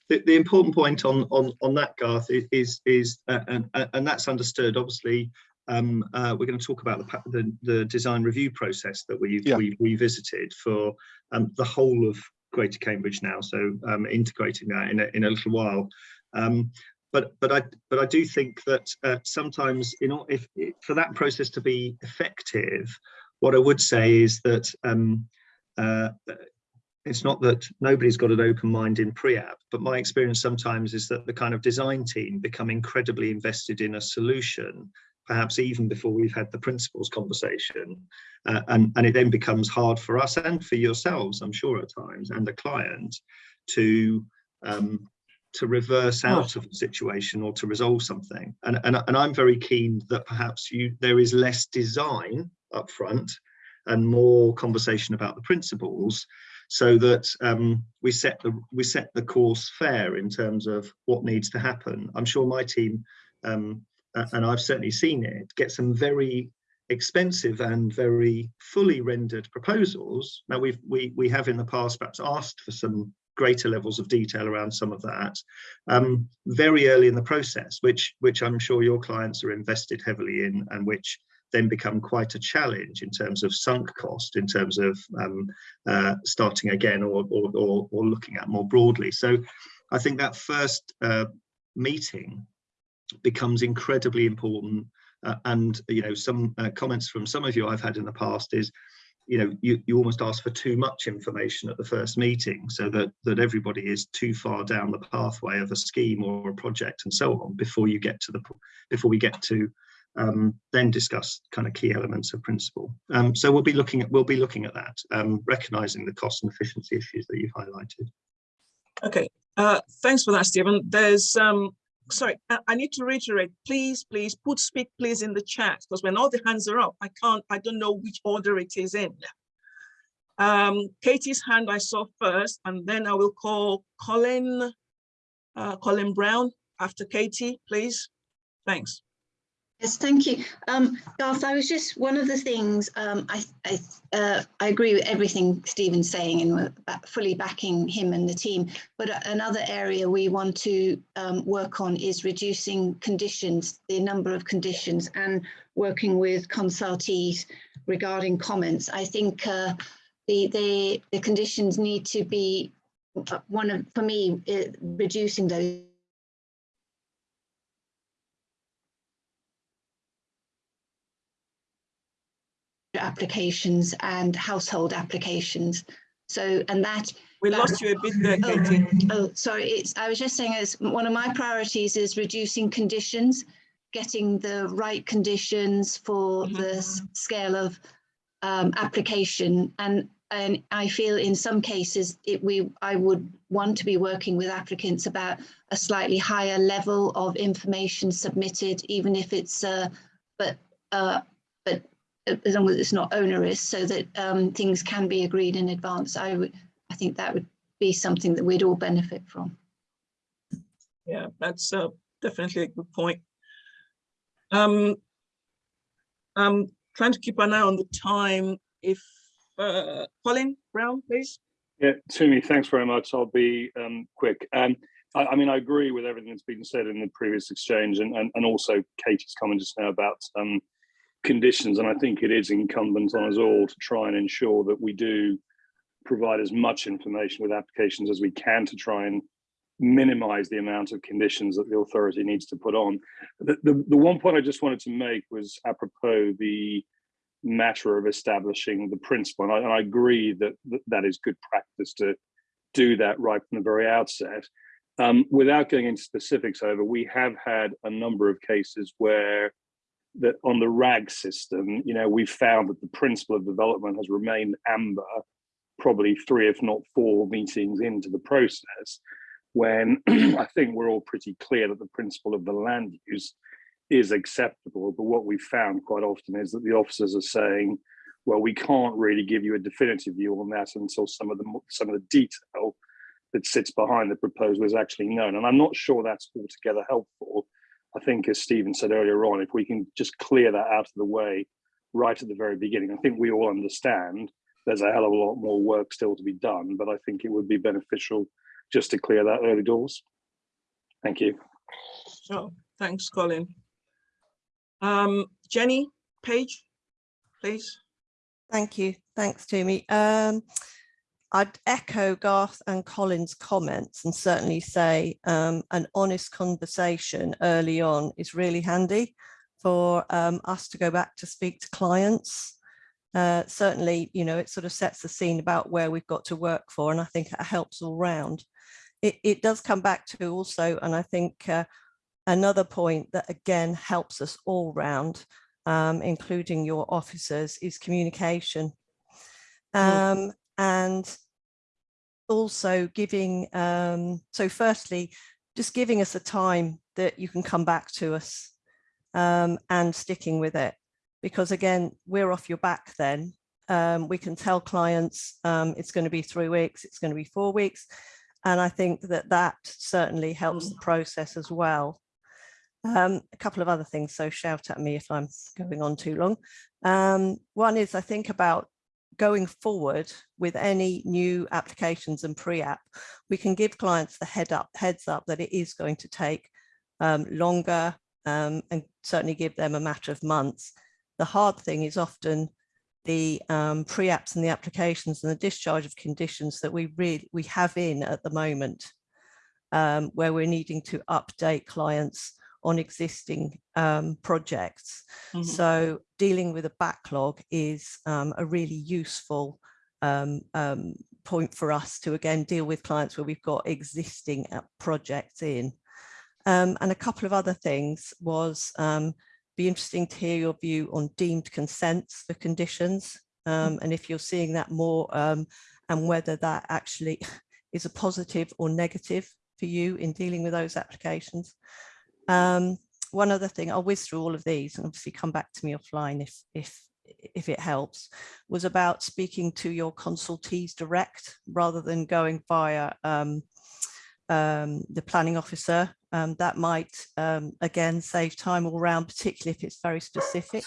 the, the important point on on on that Garth is is uh, and and that's understood obviously um, uh, we're going to talk about the, the, the design review process that we've, yeah. we've revisited for um, the whole of Greater Cambridge now, so um, integrating that in a, in a little while. Um, but but I but I do think that uh, sometimes you know if, if, for that process to be effective, what I would say is that um, uh, it's not that nobody's got an open mind in pre-app, but my experience sometimes is that the kind of design team become incredibly invested in a solution, perhaps even before we've had the principles conversation. Uh, and, and it then becomes hard for us and for yourselves, I'm sure at times, and the client to um, to reverse out of a situation or to resolve something. And, and, and I'm very keen that perhaps you there is less design up front and more conversation about the principles so that um, we set the we set the course fair in terms of what needs to happen. I'm sure my team, um, and I've certainly seen it, get some very expensive and very fully rendered proposals. Now we've we we have in the past perhaps asked for some greater levels of detail around some of that um, very early in the process, which which I'm sure your clients are invested heavily in and which then become quite a challenge in terms of sunk cost, in terms of um, uh, starting again or, or, or, or, looking at more broadly. So I think that first uh, meeting becomes incredibly important. Uh, and, you know, some uh, comments from some of you I've had in the past is, you know, you, you almost ask for too much information at the first meeting so that, that everybody is too far down the pathway of a scheme or a project and so on before you get to the, before we get to um, then discuss kind of key elements of principle. Um, so we'll be looking at we'll be looking at that, um, recognizing the cost and efficiency issues that you've highlighted. Okay, uh, thanks for that, Stephen. There's um, sorry, I, I, need to reiterate. Please, please put speak please in the chat because when all the hands are up, I can't. I don't know which order it is in. Um, Katie's hand I saw first, and then I will call Colin, uh, Colin Brown after Katie, please. Thanks. Yes, thank you. Um, Garth, I was just, one of the things, um, I, I, uh, I agree with everything Stephen's saying and fully backing him and the team, but another area we want to um, work on is reducing conditions, the number of conditions and working with consultees regarding comments. I think uh, the, the, the conditions need to be, uh, one of, for me, uh, reducing those applications and household applications. So, and that we lost you a bit there, Katie. Oh, oh, sorry. It's I was just saying as one of my priorities is reducing conditions, getting the right conditions for mm -hmm. the scale of um, application. And and I feel in some cases it we I would want to be working with applicants about a slightly higher level of information submitted, even if it's uh, but uh, but as long as it's not onerous so that um, things can be agreed in advance. I would, I think that would be something that we'd all benefit from. Yeah, that's uh, definitely a good point. Um, I'm trying to keep an eye on the time. If uh, Colin Brown, please. Yeah, Tumi, thanks very much. I'll be um, quick. Um, I, I, mean, I agree with everything that's been said in the previous exchange and, and, and also Katie's comment just now about um, conditions. And I think it is incumbent on us all to try and ensure that we do provide as much information with applications as we can to try and minimize the amount of conditions that the authority needs to put on. The, the, the one point I just wanted to make was apropos the matter of establishing the principle. And I, and I agree that, that that is good practice to do that right from the very outset. Um, without going into specifics, however, we have had a number of cases where that on the RAG system, you know, we've found that the principle of development has remained amber, probably three, if not four meetings into the process, when I think we're all pretty clear that the principle of the land use is acceptable. But what we've found quite often is that the officers are saying, well, we can't really give you a definitive view on that until some of the some of the detail that sits behind the proposal is actually known. And I'm not sure that's altogether helpful I think, as Stephen said earlier on, if we can just clear that out of the way right at the very beginning, I think we all understand there's a hell of a lot more work still to be done, but I think it would be beneficial just to clear that early doors. Thank you. Sure. Thanks, Colin. Um, Jenny Page, please. Thank you. Thanks, Tumi. Um, I'd echo Garth and Colin's comments and certainly say um, an honest conversation early on is really handy for um, us to go back to speak to clients. Uh, certainly, you know, it sort of sets the scene about where we've got to work for, and I think it helps all round. It, it does come back to also, and I think uh, another point that again helps us all round, um, including your officers, is communication. Mm. Um, and also giving, um, so firstly, just giving us a time that you can come back to us um, and sticking with it. Because again, we're off your back then. Um, we can tell clients um, it's going to be three weeks, it's going to be four weeks. And I think that that certainly helps the process as well. Um, a couple of other things, so shout at me if I'm going on too long. Um, one is I think about going forward with any new applications and pre-app, we can give clients the head up, heads up that it is going to take um, longer um, and certainly give them a matter of months. The hard thing is often the um, pre-apps and the applications and the discharge of conditions that we really we have in at the moment, um, where we're needing to update clients on existing um, projects. Mhm. So dealing with a backlog is um, a really useful um, um, point for us to again deal with clients where we've got existing uh, projects in. Um, and a couple of other things was um, be interesting to hear your view on deemed consents for conditions um, and if you're seeing that more um, and whether that actually is a positive or negative for you in dealing with those applications. Um, one other thing, I'll whiz through all of these and obviously come back to me offline if, if, if it helps, was about speaking to your consultees direct rather than going via um, um, the planning officer. Um, that might, um, again, save time all round, particularly if it's very specific,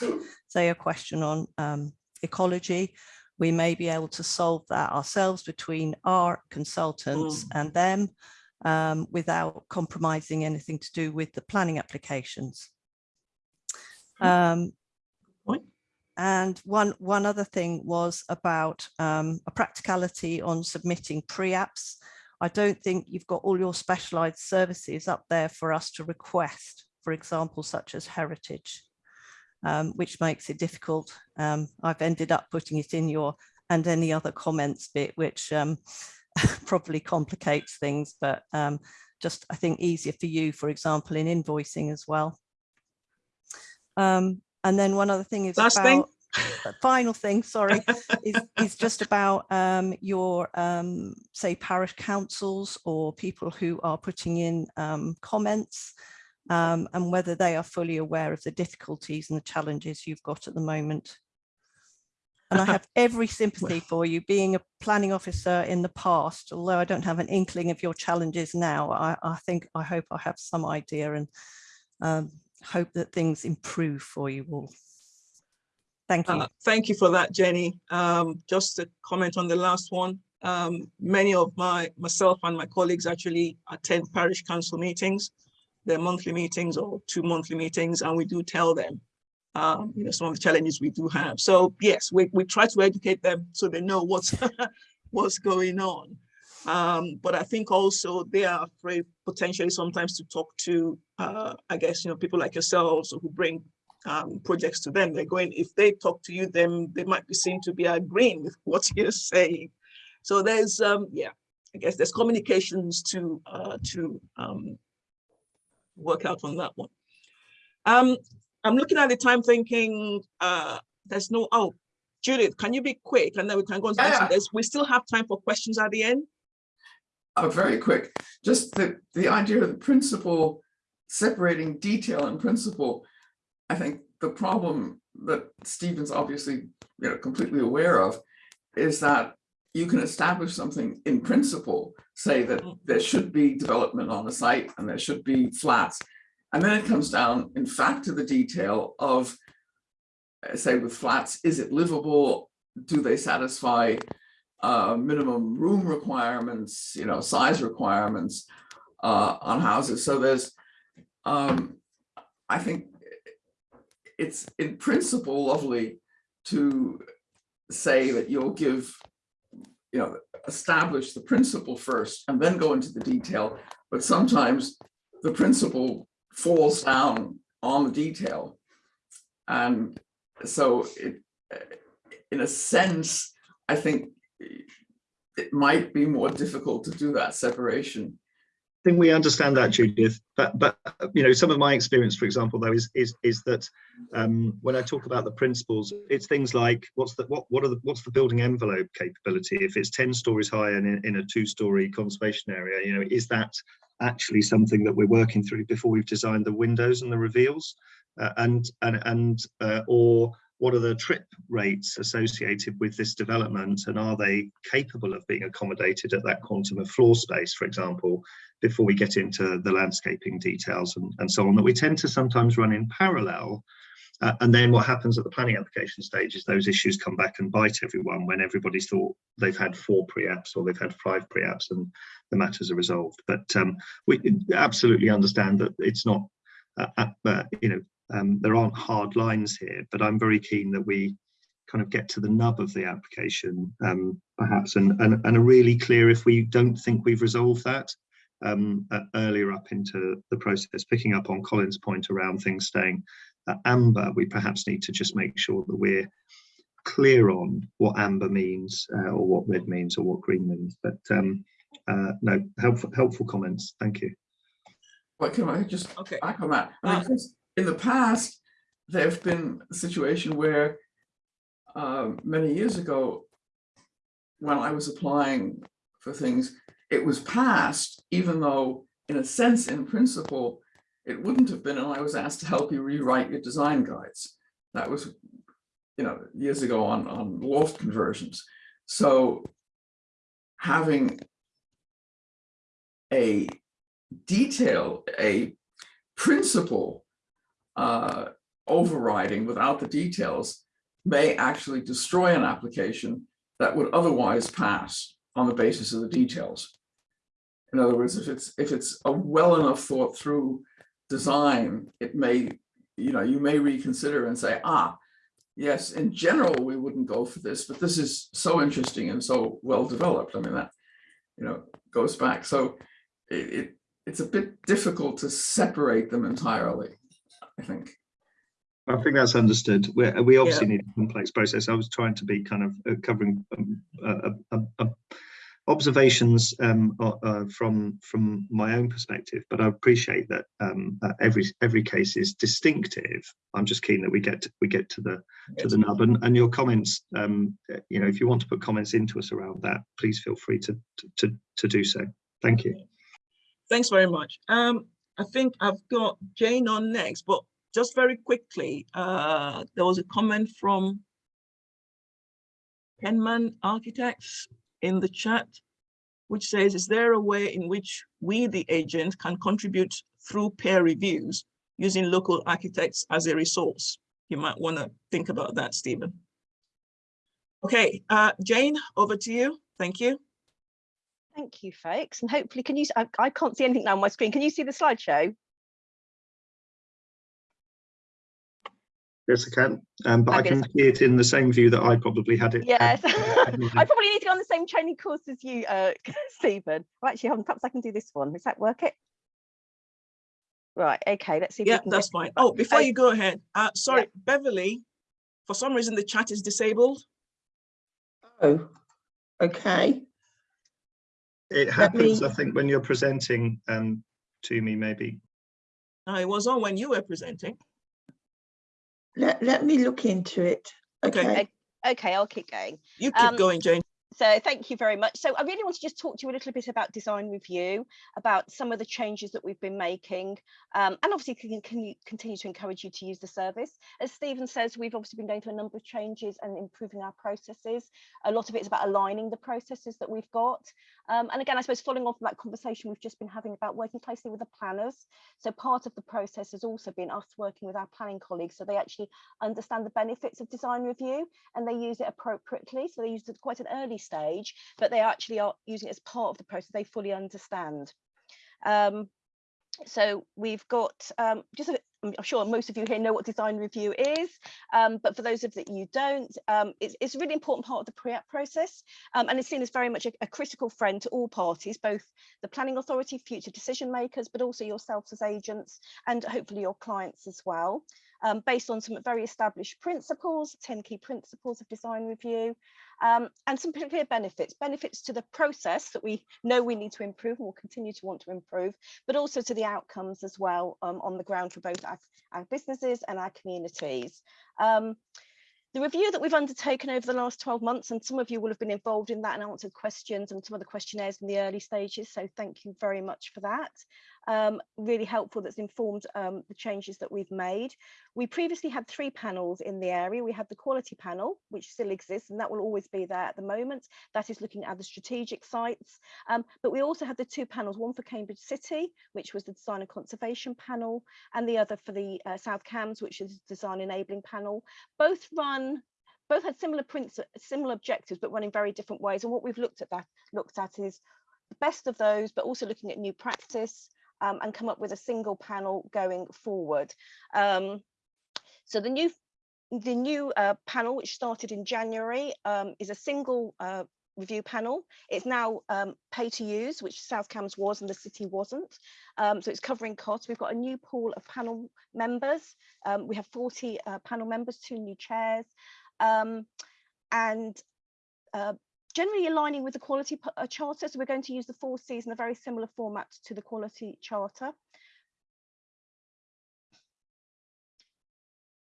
say a question on um, ecology. We may be able to solve that ourselves between our consultants and them um, without compromising anything to do with the planning applications. Um, and one, one other thing was about um, a practicality on submitting pre-apps. I don't think you've got all your specialised services up there for us to request, for example, such as heritage, um, which makes it difficult. Um, I've ended up putting it in your and any other comments bit, which um, probably complicates things, but um, just I think easier for you, for example, in invoicing as well. Um, and then one other thing is Last about, thing. uh, final thing, sorry, is, is just about um, your, um, say, parish councils or people who are putting in um, comments um, and whether they are fully aware of the difficulties and the challenges you've got at the moment. And I have every sympathy for you being a planning officer in the past, although I don't have an inkling of your challenges now. I, I think, I hope I have some idea and um, hope that things improve for you all. Thank you. Uh, Thank you for that, Jenny. Um, Just to comment on the last one. um, Many of my, myself and my colleagues actually attend parish council meetings. Their monthly meetings or two monthly meetings, and we do tell them, um, you know, some of the challenges we do have. So yes, we, we try to educate them so they know what's, what's going on. Um, but I think also they are afraid potentially sometimes to talk to, uh, I guess, you know, people like yourselves who bring um, projects to them. They're going, if they talk to you, then they might be seen to be agreeing with what you're saying. So there's, um, yeah, I guess there's communications to, uh, to um, work out on that one. Um, I'm looking at the time thinking, uh, there's no, oh, Judith, can you be quick? And then we can go on to. Yeah. There's- We still have time for questions at the end. Uh, very quick, just the, the idea of the principle, separating detail and principle. I think the problem that Stephen's obviously, you know, completely aware of is that you can establish something in principle, say that there should be development on the site and there should be flats. And then it comes down, in fact, to the detail of, uh, say with flats, is it livable? Do they satisfy uh, minimum room requirements, you know, size requirements uh, on houses. So there's, um, I think it's in principle lovely to say that you'll give, you know, establish the principle first and then go into the detail. But sometimes the principle falls down on the detail. And so it, in a sense, I think it might be more difficult to do that separation. I think we understand that, Judith. But but you know, some of my experience, for example, though, is is is that um, when I talk about the principles, it's things like what's the what what are the what's the building envelope capability? If it's ten stories high and in, in a two-story conservation area, you know, is that actually something that we're working through before we've designed the windows and the reveals, uh, and and and uh, or what are the trip rates associated with this development and are they capable of being accommodated at that quantum of floor space, for example, before we get into the landscaping details and, and so on that we tend to sometimes run in parallel. Uh, and then what happens at the planning application stage is those issues come back and bite everyone when everybody's thought they've had four pre-apps or they've had five pre-apps and the matters are resolved. But um, we absolutely understand that it's not, uh, uh, you know, um, there aren't hard lines here, but I'm very keen that we kind of get to the nub of the application um, perhaps and, and, and are really clear if we don't think we've resolved that um, uh, earlier up into the process, picking up on Colin's point around things staying uh, amber, we perhaps need to just make sure that we're clear on what amber means uh, or what red means or what green means. But um, uh, no, helpful, helpful comments. Thank you. But can I just Okay. back on that? I mean, Uh, 'cause in the past, there have been a situation where um, many years ago, when I was applying for things, it was passed, even though in a sense, in principle, it wouldn't have been, and I was asked to help you rewrite your design guides. That was, you know, years ago on, on loft conversions. So having a detail, a principle uh, overriding without the details may actually destroy an application that would otherwise pass on the basis of the details. In other words, if it's if it's a well enough thought through design, it may, you know, you may reconsider and say, ah, yes, in general, we wouldn't go for this, but this is so interesting and so well developed. I mean, that, you know, goes back. So it, it it's a bit difficult to separate them entirely, I think. I think that's understood. We we obviously need a complex process. I was trying to be kind of uh, covering um, uh, uh, uh, observations um, uh, uh, from from my own perspective, but I appreciate that um, uh, every every case is distinctive. I'm just keen that we get to, we get to the to the nub and, and your comments. Um, you know, if you want to put comments into us around that, please feel free to to to do so. Thank you. Thanks very much. Um, I think I've got Jane on next, but just very quickly, uh, there was a comment from Penman Architects in the chat, which says, is there a way in which we, the agent, can contribute through peer reviews using local architects as a resource? You might want to think about that, Stephen. Okay, uh, Jane, over to you. Thank you. Thank you, folks. And hopefully, can you, I, I can't see anything now on my screen. Can you see the slideshow? Yes, I can, um, but I can see it in the same view that I probably had it. Yes. I probably need to go on the same training course as you, uh, Stephen. Well, actually, hold on, perhaps I can do this one. Does that work it? Right, okay, let's see. Yeah, that's get- fine. Oh, before Oh, you go ahead, uh, sorry, Beverly, for some reason the chat is disabled. Oh, okay. It happens, me- I think, when you're presenting um, to me, maybe. Uh, it was on when you were presenting. Let, let me look into it. Okay. Okay. Okay, I'll keep going. You keep Um, going, Jane. So thank you very much. So I really want to just talk to you a little bit about design review, about some of the changes that we've been making, um, and obviously can, can you continue to encourage you to use the service. As Stephen says, we've obviously been going through a number of changes and improving our processes. A lot of it is about aligning the processes that we've got. Um, and again, I suppose following on from that conversation we've just been having about working closely with the planners. So part of the process has also been us working with our planning colleagues so they actually understand the benefits of design review and they use it appropriately. So they use it quite an early stage, but they actually are using it as part of the process they fully understand. Um, so we've got um, just a, I'm sure most of you here know what design review is, um, but for those of that you don't, um, it's, it's a really important part of the pre-app process, um, and it's seen as very much a, a critical friend to all parties, both the planning authority, future decision makers, but also yourselves as agents, and hopefully your clients as well, um, based on some very established principles, 10 key principles of design review, um, and some clear benefits, benefits to the process that we know we need to improve and will continue to want to improve, but also to the outcomes as well um, on the ground for both our, our businesses and our communities. Um, the review that we've undertaken over the last 12 months, and some of you will have been involved in that and answered questions and some of the questionnaires in the early stages, so thank you very much for that. Um, really helpful that's informed um, the changes that we've made. We previously had three panels in the area. We had the quality panel, which still exists, and that will always be there at the moment. That is looking at the strategic sites. Um, but we also had the two panels, one for Cambridge City, which was the design and conservation panel, and the other for the uh, South Cambs, which is design enabling panel. Both run both had similar similar objectives, but run in very different ways. And what we've looked at that looked at is the best of those, but also looking at new practice um, and come up with a single panel going forward. Um, so the new the new uh, panel, which started in January, um, is a single uh, review panel. It's now um, pay to use, which South Cambs was and the city wasn't. Um, so it's covering costs. We've got a new pool of panel members. Um, we have 40 uh, panel members, two new chairs, um, and uh, generally aligning with the quality uh, charter. So we're going to use the four Cs in a very similar format to the quality charter.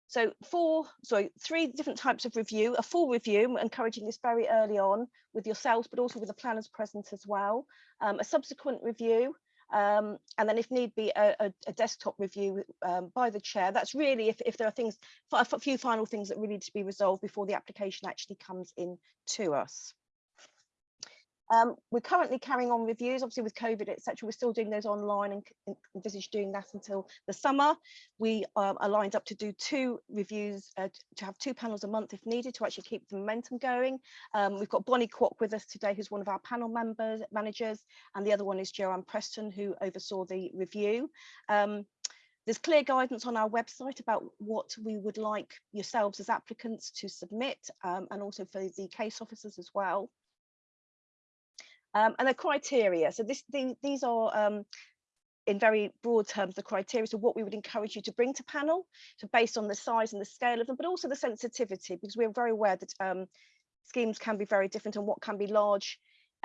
So four, sorry, three different types of review, a full review, encouraging this very early on with yourselves, but also with the planners present as well, um, a subsequent review, um, and then if need be a, a, a desktop review um, by the chair. That's really if, if there are things, a few final things that really need to be resolved before the application actually comes in to us. Um, we're currently carrying on reviews, obviously with COVID, etc. We're still doing those online and envisage doing that until the summer. We um, are lined up to do two reviews, uh, to have two panels a month if needed to actually keep the momentum going. Um, we've got Bonnie Kwok with us today, who's one of our panel members, managers, and the other one is Joanne Preston, who oversaw the review. Um, there's clear guidance on our website about what we would like yourselves as applicants to submit um, and also for the case officers as well. Um, and the criteria. So this, the, these are um, in very broad terms, the criteria, so what we would encourage you to bring to panel, so based on the size and the scale of them, but also the sensitivity, because we're very aware that um, schemes can be very different and what can be large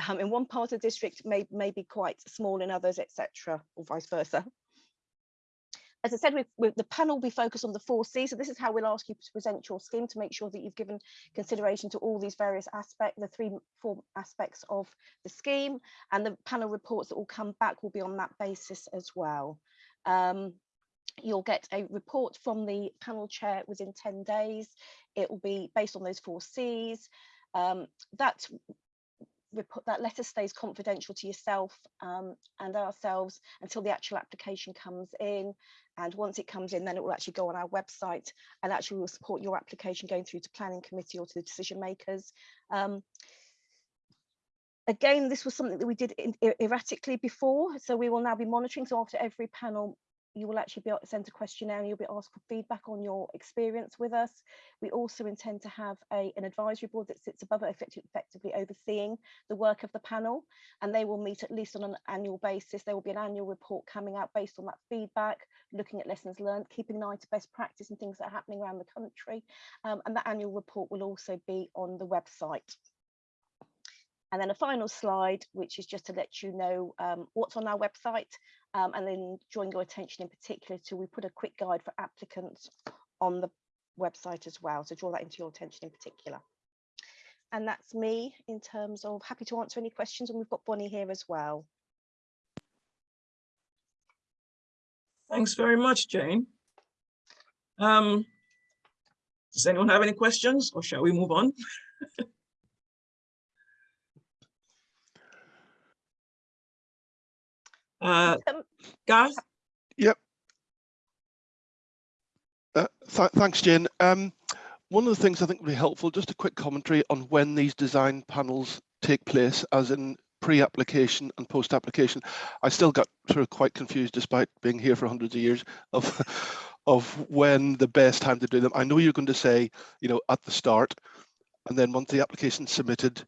um, in one part of the district may, may be quite small in others, etc., or vice versa as I said, with, with the panel, we focus on the four C. So this is how we'll ask you to present your scheme to make sure that you've given consideration to all these various aspects, the three, four aspects of the scheme, and the panel reports that will come back will be on that basis as well. Um, you'll get a report from the panel chair within 10 days. It will be based on those four Cs. Um, that report that letter stays confidential to yourself um, and ourselves until the actual application comes in. And once it comes in then it will actually go on our website and actually will support your application going through to planning committee or to the decision makers. Um, again this was something that we did in, erratically before so we will now be monitoring. So after every panel you will actually be sent a questionnaire and you'll be asked for feedback on your experience with us. We also intend to have a, an advisory board that sits above it, effectively overseeing the work of the panel, and they will meet at least on an annual basis. There will be an annual report coming out based on that feedback, looking at lessons learned, keeping an eye to best practice and things that are happening around the country. Um, and that annual report will also be on the website. And then a final slide, which is just to let you know um, what's on our website um, and then drawing your attention in particular to we put a quick guide for applicants on the website as well. So draw that into your attention in particular. And that's me in terms of happy to answer any questions and we've got Bonnie here as well. Thanks very much, Jane. Um, does anyone have any questions or shall we move on? Uh, Garth? Yep. Uh, th thanks, Jane. Um, one of the things I think would be helpful, just a quick commentary on when these design panels take place, as in pre-application and post-application. I still got sort of quite confused, despite being here for hundreds of years, of of when the best time to do them. I know you're going to say, you know, at the start, and then once the application's submitted,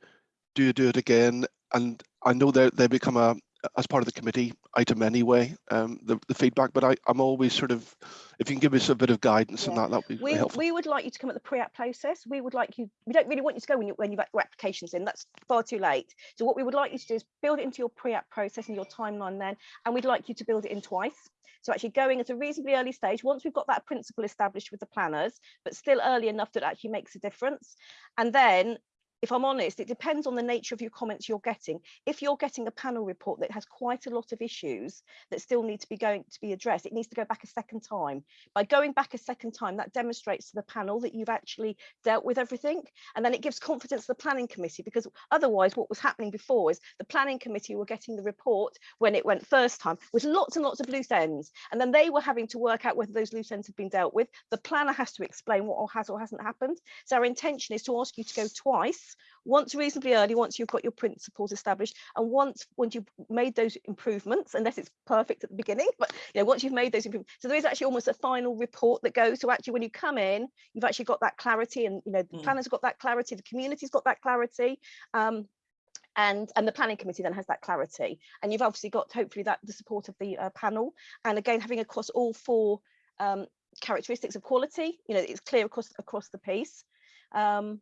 do you do it again? And I know that they become a, as part of the committee item anyway, um, the, the feedback, but I, I'm always sort of, if you can give us a bit of guidance on that, that would be we, helpful. we would like you to come at the pre-app process. We would like you, we don't really want you to go when, you, when you've got your applications in, that's far too late. So what we would like you to do is build it into your pre-app process and your timeline then, and we'd like you to build it in twice. So actually going at a reasonably early stage, once we've got that principle established with the planners, but still early enough that it actually makes a difference. And then if I'm honest, it depends on the nature of your comments you're getting. If you're getting a panel report that has quite a lot of issues that still need to be going to be addressed, it needs to go back a second time. By going back a second time, that demonstrates to the panel that you've actually dealt with everything. And then it gives confidence to the planning committee because otherwise what was happening before is the planning committee were getting the report when it went first time with lots and lots of loose ends. And then they were having to work out whether those loose ends have been dealt with. The planner has to explain what has or hasn't happened. So our intention is to ask you to go twice once reasonably early, once you've got your principles established, and once once you've made those improvements, unless it's perfect at the beginning, but you know, once you've made those improvements, so there is actually almost a final report that goes. So actually, when you come in, you've actually got that clarity, and you know, the Mm. planner's got that clarity, the community's got that clarity. Um, and and the planning committee then has that clarity and you've obviously got hopefully that the support of the uh, panel and again having across all four um, characteristics of quality you know it's clear across across the piece um,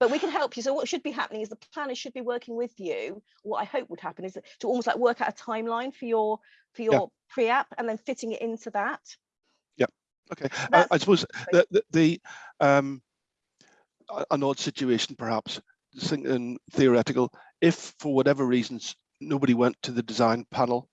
but we can help you. So what should be happening is the planner should be working with you. What i hope would happen is to almost like work out a timeline for your for your pre-app and then fitting it into that. Yeah. Okay, I, I suppose the, the, the um, an odd situation perhaps, thinking theoretical, if for whatever reasons nobody went to the design panel,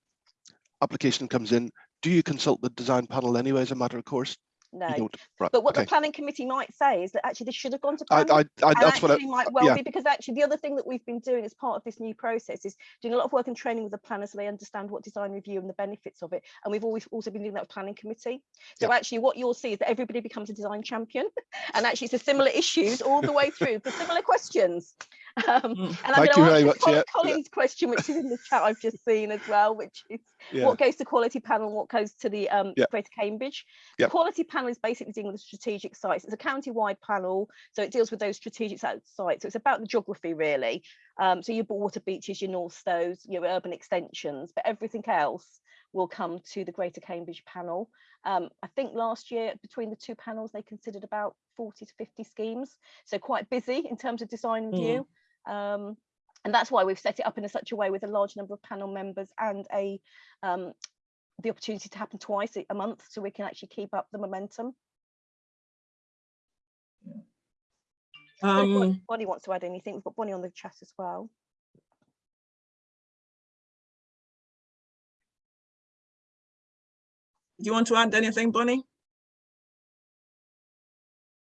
application comes in, do you consult the design panel anyway as a matter of course? No. Right, but what okay. the planning committee might say is that actually this should have gone to I, planning I, I, and that's what I, actually might well yeah. be because actually the other thing that we've been doing as part of this new process is doing a lot of work and training with the planners so they understand what design review and the benefits of it. And we've always also been doing that with planning committee. So actually what you'll see is that everybody becomes a design champion. And actually it's a similar issues all the way through for similar questions um, Mm. and I'm Thank going you to very answer much, Col- yeah. Colin's question which is in the chat I've just seen as well which is yeah. what goes to quality panel and what goes to the um, Yeah. Greater Cambridge. Yeah. The quality panel is basically dealing with strategic sites. It's a county-wide panel, so it deals with those strategic sites. So it's about the geography really. Um, so your Waterbeaches, your Northstowes, your urban extensions, but everything else will come to the Greater Cambridge panel. Um, I think last year between the two panels, they considered about 40 to 50 schemes. So quite busy in terms of design Mm. Um, and that's why we've set it up in a such a way with a large number of panel members and a um, the opportunity to happen twice a- month so we can actually keep up the momentum. Um, Bonnie wants to add anything, we've got Bonnie on the chat as well. do you want to add anything, Bonnie?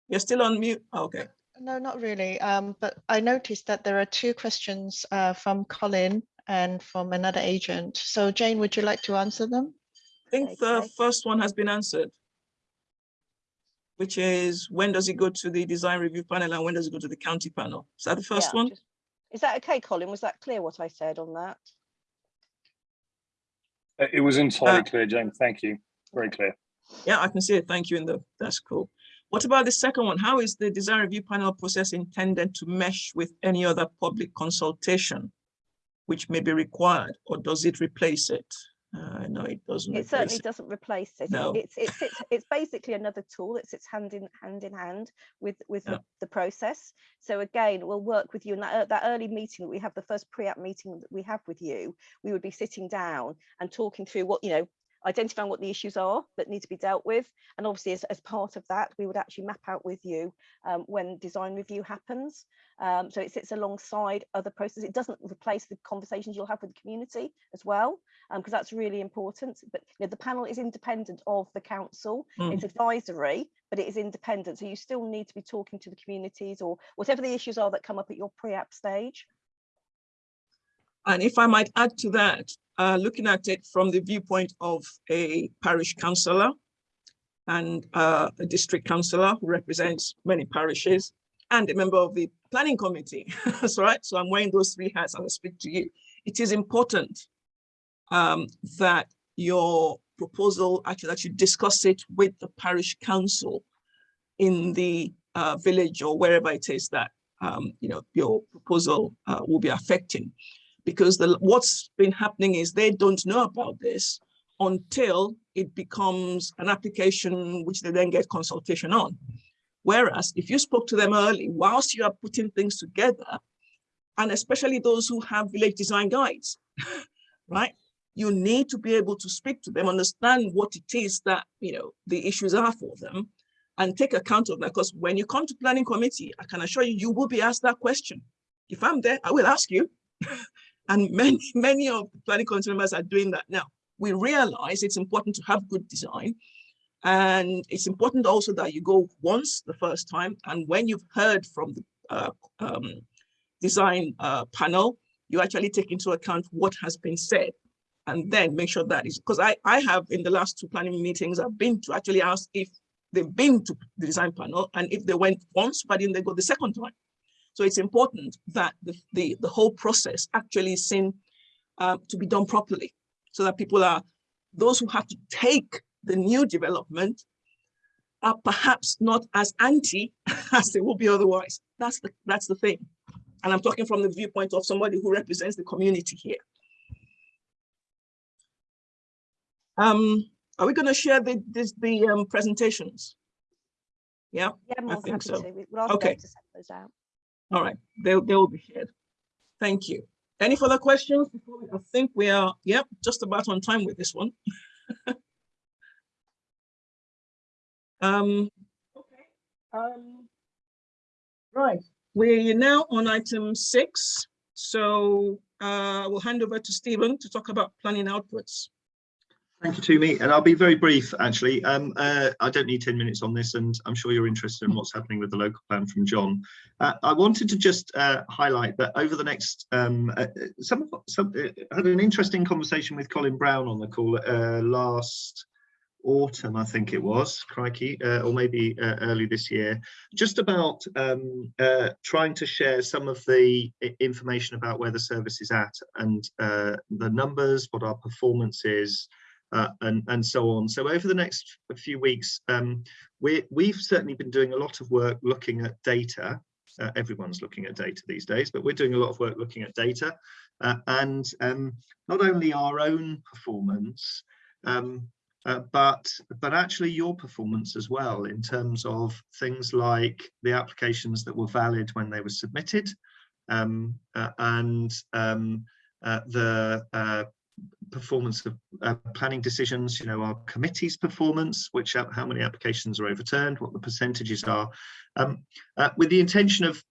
You're still on mute. Okay. No, not really. Um, but I noticed that there are two questions uh, from Colin and from another agent. So Jane, would you like to answer them? I think the first one has been answered. Which is when does it go to the design review panel and when does it go to the county panel? Is that the first Yeah, one? just- Is that okay, Colin? Was that clear what I said on that? Uh, It was entirely Uh, clear, Jane. Thank you. Very clear. Yeah, I can see it. Thank you. In the, that's cool. What about the second one? How is the design review panel process intended to mesh with any other public consultation? Which may be required, or does it replace it? Uh, no, it doesn't It certainly it. doesn't replace it. No. It's it's it's it's basically another tool that sits hand in hand in hand with with Yeah. the, the process. So again, we'll work with you in that ear- that early meeting that we have, the first pre-app meeting that we have with you. We would be sitting down and talking through what you know, identifying what the issues are that need to be dealt with, and obviously as, as part of that, we would actually map out with you um, when design review happens. Um, so it sits alongside other processes. It doesn't replace the conversations you'll have with the community as well because that's really important. But you know, the panel is independent of the council. It's advisory, but it is independent. So you still need to be talking to the communities or whatever the issues are that come up at your pre-app stage. And if I might add to that, uh, looking at it from the viewpoint of a parish councillor and uh, a district councillor who represents many parishes and a member of the planning committee. That's right. So I'm wearing those three hats as I speak to you. It is important um, that your proposal actually that you discuss it with the parish council in the uh, village or wherever it is that um, you know your proposal uh, will be affecting because the what's been happening is they don't know about this until it becomes an application which they then get consultation on. Whereas if you spoke to them early, whilst you are putting things together, and especially those who have village design guides, right? You need to be able to speak to them, understand what it is that, you know, the issues are for them and take account of that. Because when you come to planning committee, I can assure you, you will be asked that question. If I'm there, I will ask you. and many, many of the planning committee members are doing that now. We realize it's important to have good design. And it's important also that you go once the first time. And when you've heard from the uh, um, design uh, panel, you actually take into account what has been said and then make sure that is because I, I have in the last two planning meetings, I've been to actually ask if they've been to the design panel and if they went once, but then they go the second time. So it's important that the, the, the whole process actually is seen uh, to be done properly so that people are, those who have to take the new development are perhaps not as anti as they will be otherwise. That's the, that's the thing. And I'm talking from the viewpoint of somebody who represents the community here. Um, are we going to share the this, the um, presentations? Yeah, Yeah, I think so. to. We- We'll Okay. To send those out. All right. They they will be shared. Thank you. Any further questions? before we- I think we are, yep, just about on time with this one. um, okay. Um, right. We're now on item six. So uh, we'll hand over to Stephen to talk about planning outputs. Thank you, Tumi, and I'll be very brief, actually. Um, uh, I don't need 10 minutes on this, and I'm sure you're interested in what's happening with the local plan from John. Uh, I wanted to just uh, highlight that over the next, um, uh, some, some uh, had an interesting conversation with Colin Brown on the call uh, last autumn, I think it was, crikey, uh, or maybe uh, early this year, just about um, uh, trying to share some of the information about where the service is at and uh, the numbers, what our performance is, uh, and and so on. So over the next few weeks, um, we we've certainly been doing a lot of work looking at data. Uh, everyone's looking at data these days, but we're doing a lot of work looking at data, uh, and um, not only our own performance, um, uh, but but actually your performance as well in terms of things like the applications that were valid when they were submitted, um, uh, and um, uh, the uh, performance of uh, planning decisions, you know, our committee's performance, which uh, how many applications are overturned, what the percentages are, um, uh, with the intention of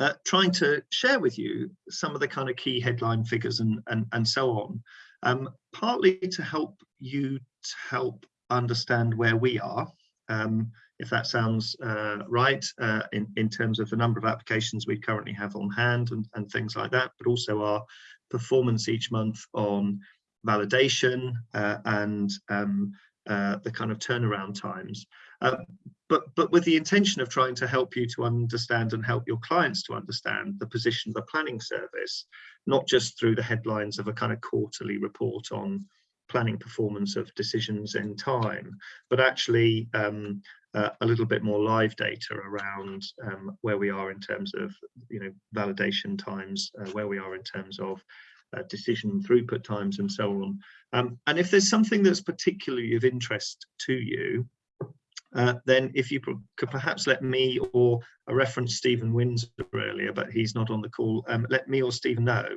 uh, trying to share with you some of the kind of key headline figures and and, and so on, um, partly to help you to help understand where we are, um, if that sounds uh, right, uh, in, in terms of the number of applications we currently have on hand and, and things like that, but also our performance each month on validation uh, and um, uh, the kind of turnaround times. Uh, but, but with the intention of trying to help you to understand and help your clients to understand the position of the planning service, not just through the headlines of a kind of quarterly report on planning performance of decisions in time, but actually um, uh, a little bit more live data around um, where we are in terms of, you know, validation times, uh, where we are in terms of uh, decision throughput times and so on. Um, and if there's something that's particularly of interest to you, uh, then if you could perhaps let me or I referenced Stephen Windsor earlier, but he's not on the call, um, let me or Stephen know,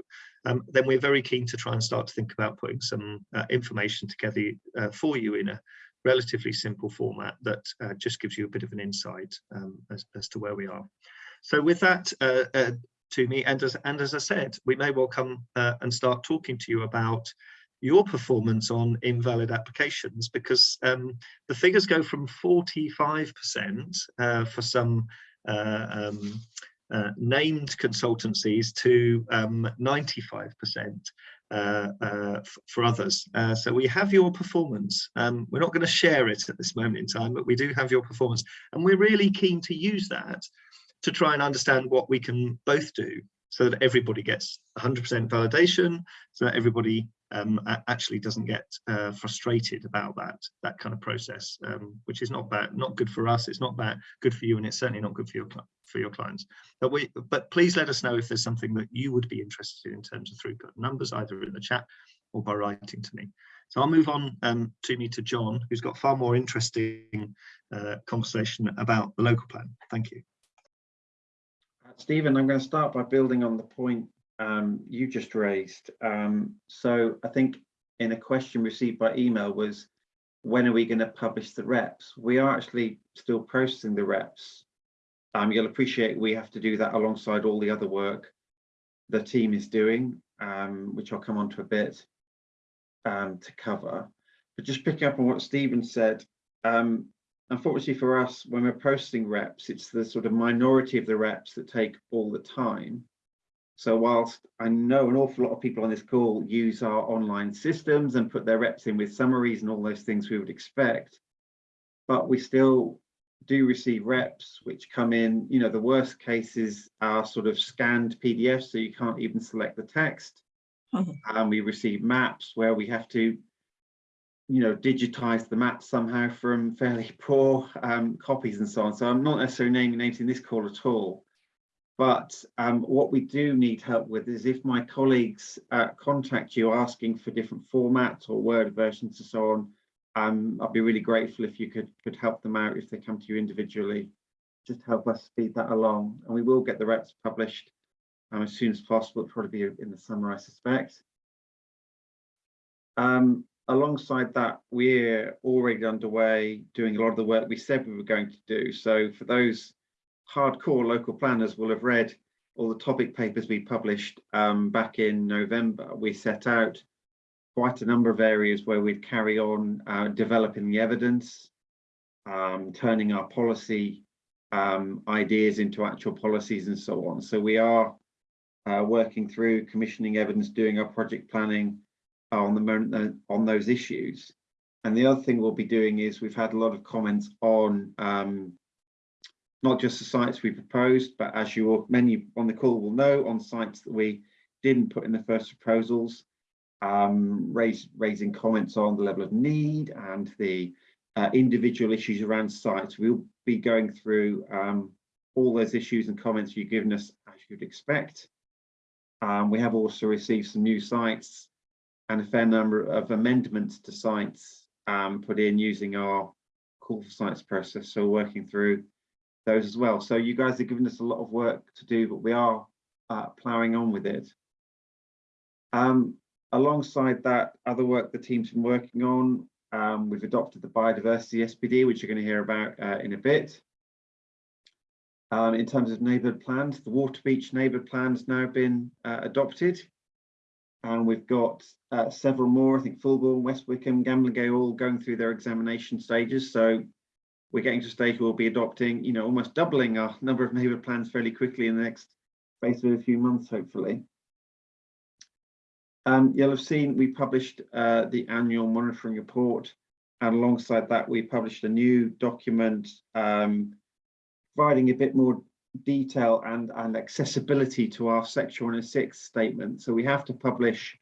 um, then we're very keen to try and start to think about putting some uh, information together uh, for you in a relatively simple format that uh, just gives you a bit of an insight um, as, as to where we are. So with that, uh, Tumi, and as, and as I said, we may well come and start talking to you about your performance on invalid applications because um, the figures go from 45% uh, for some uh, um, uh, named consultancies to um, 95% uh, uh, for others. Uh, so we have your performance. Um, we're not going to share it at this moment in time, but we do have your performance. And we're really keen to use that to try and understand what we can both do so that everybody gets 100% validation, so that everybody um, actually doesn't get uh, frustrated about that that kind of process, um, which is not bad, not good for us. It's not bad, good for you, and it's certainly not good for your for your clients. But we, but please let us know if there's something that you would be interested in in terms of throughput numbers, either in the chat or by writing Tumi. So I'll move on um, to me to John, who's got far more interesting uh, conversation about the local plan. Thank you. Stephen, I'm going to start by building on the point um, you just raised. Um, so I think in a question received by email was, when are we going to publish the reps? We are actually still processing the reps Um, you'll appreciate we have to do that alongside all the other work the team is doing, um, which I'll come on to a bit um, to cover. But just picking up on what Stephen said, um, unfortunately for us, when we're posting reps, it's the sort of minority of the reps that take all the time. So whilst I know an awful lot of people on this call use our online systems and put their reps in with summaries and all those things we would expect, but we still do receive reps which come in, you know, the worst cases are sort of scanned PDFs, so you can't even select the text. And we receive maps where we have to, you know, digitize the maps somehow from fairly poor um, copies and so on. So I'm not necessarily naming names in this call at all. But um, what we do need help with is if my colleagues uh, contact you asking for different formats or Word versions and so on, um, I'd be really grateful if you could could help them out if they come to you individually. Just help us speed that along, and we will get the reps published um, as soon as possible. It'll probably be in the summer, I suspect. Um, alongside that, we're already underway doing a lot of the work we said we were going to do. So for those hardcore local planners will have read all the topic papers we published um, back in November. We set out quite a number of areas where we'd carry on uh, developing the evidence, um, turning our policy um, ideas into actual policies and so on. So we are uh, working through commissioning evidence, doing our project planning on the moment on those issues. And the other thing we'll be doing is we've had a lot of comments on um, not just the sites we proposed, but as you many on the call will know, on sites that we didn't put in the first proposals, um, raise, raising comments on the level of need and the uh, individual issues around sites. We'll be going through um, all those issues and comments you've given us as you'd expect. Um, we have also received some new sites and a fair number of amendments to sites um, put in using our call for sites process. So working through those as well. So you guys are giving us a lot of work to do, but we are uh, ploughing on with it. Um, alongside that, other work the team's been working on, um, we've adopted the biodiversity SPD, which you're going to hear about uh, in a bit. Um, in terms of neighbourhood plans, the Waterbeach neighbourhood plan has now been uh, adopted. And we've got uh, several more, I think Fulbourn, West Wickham, Gamlingay all going through their examination stages. So we're getting to a stage where we'll be adopting, you know, almost doubling our number of neighbourhood plans fairly quickly in the next space of a few months, hopefully. Um, you'll have seen we published uh, the annual monitoring report and alongside that we published a new document um, providing a bit more detail and, and accessibility to our section 106 statement. So we have to publish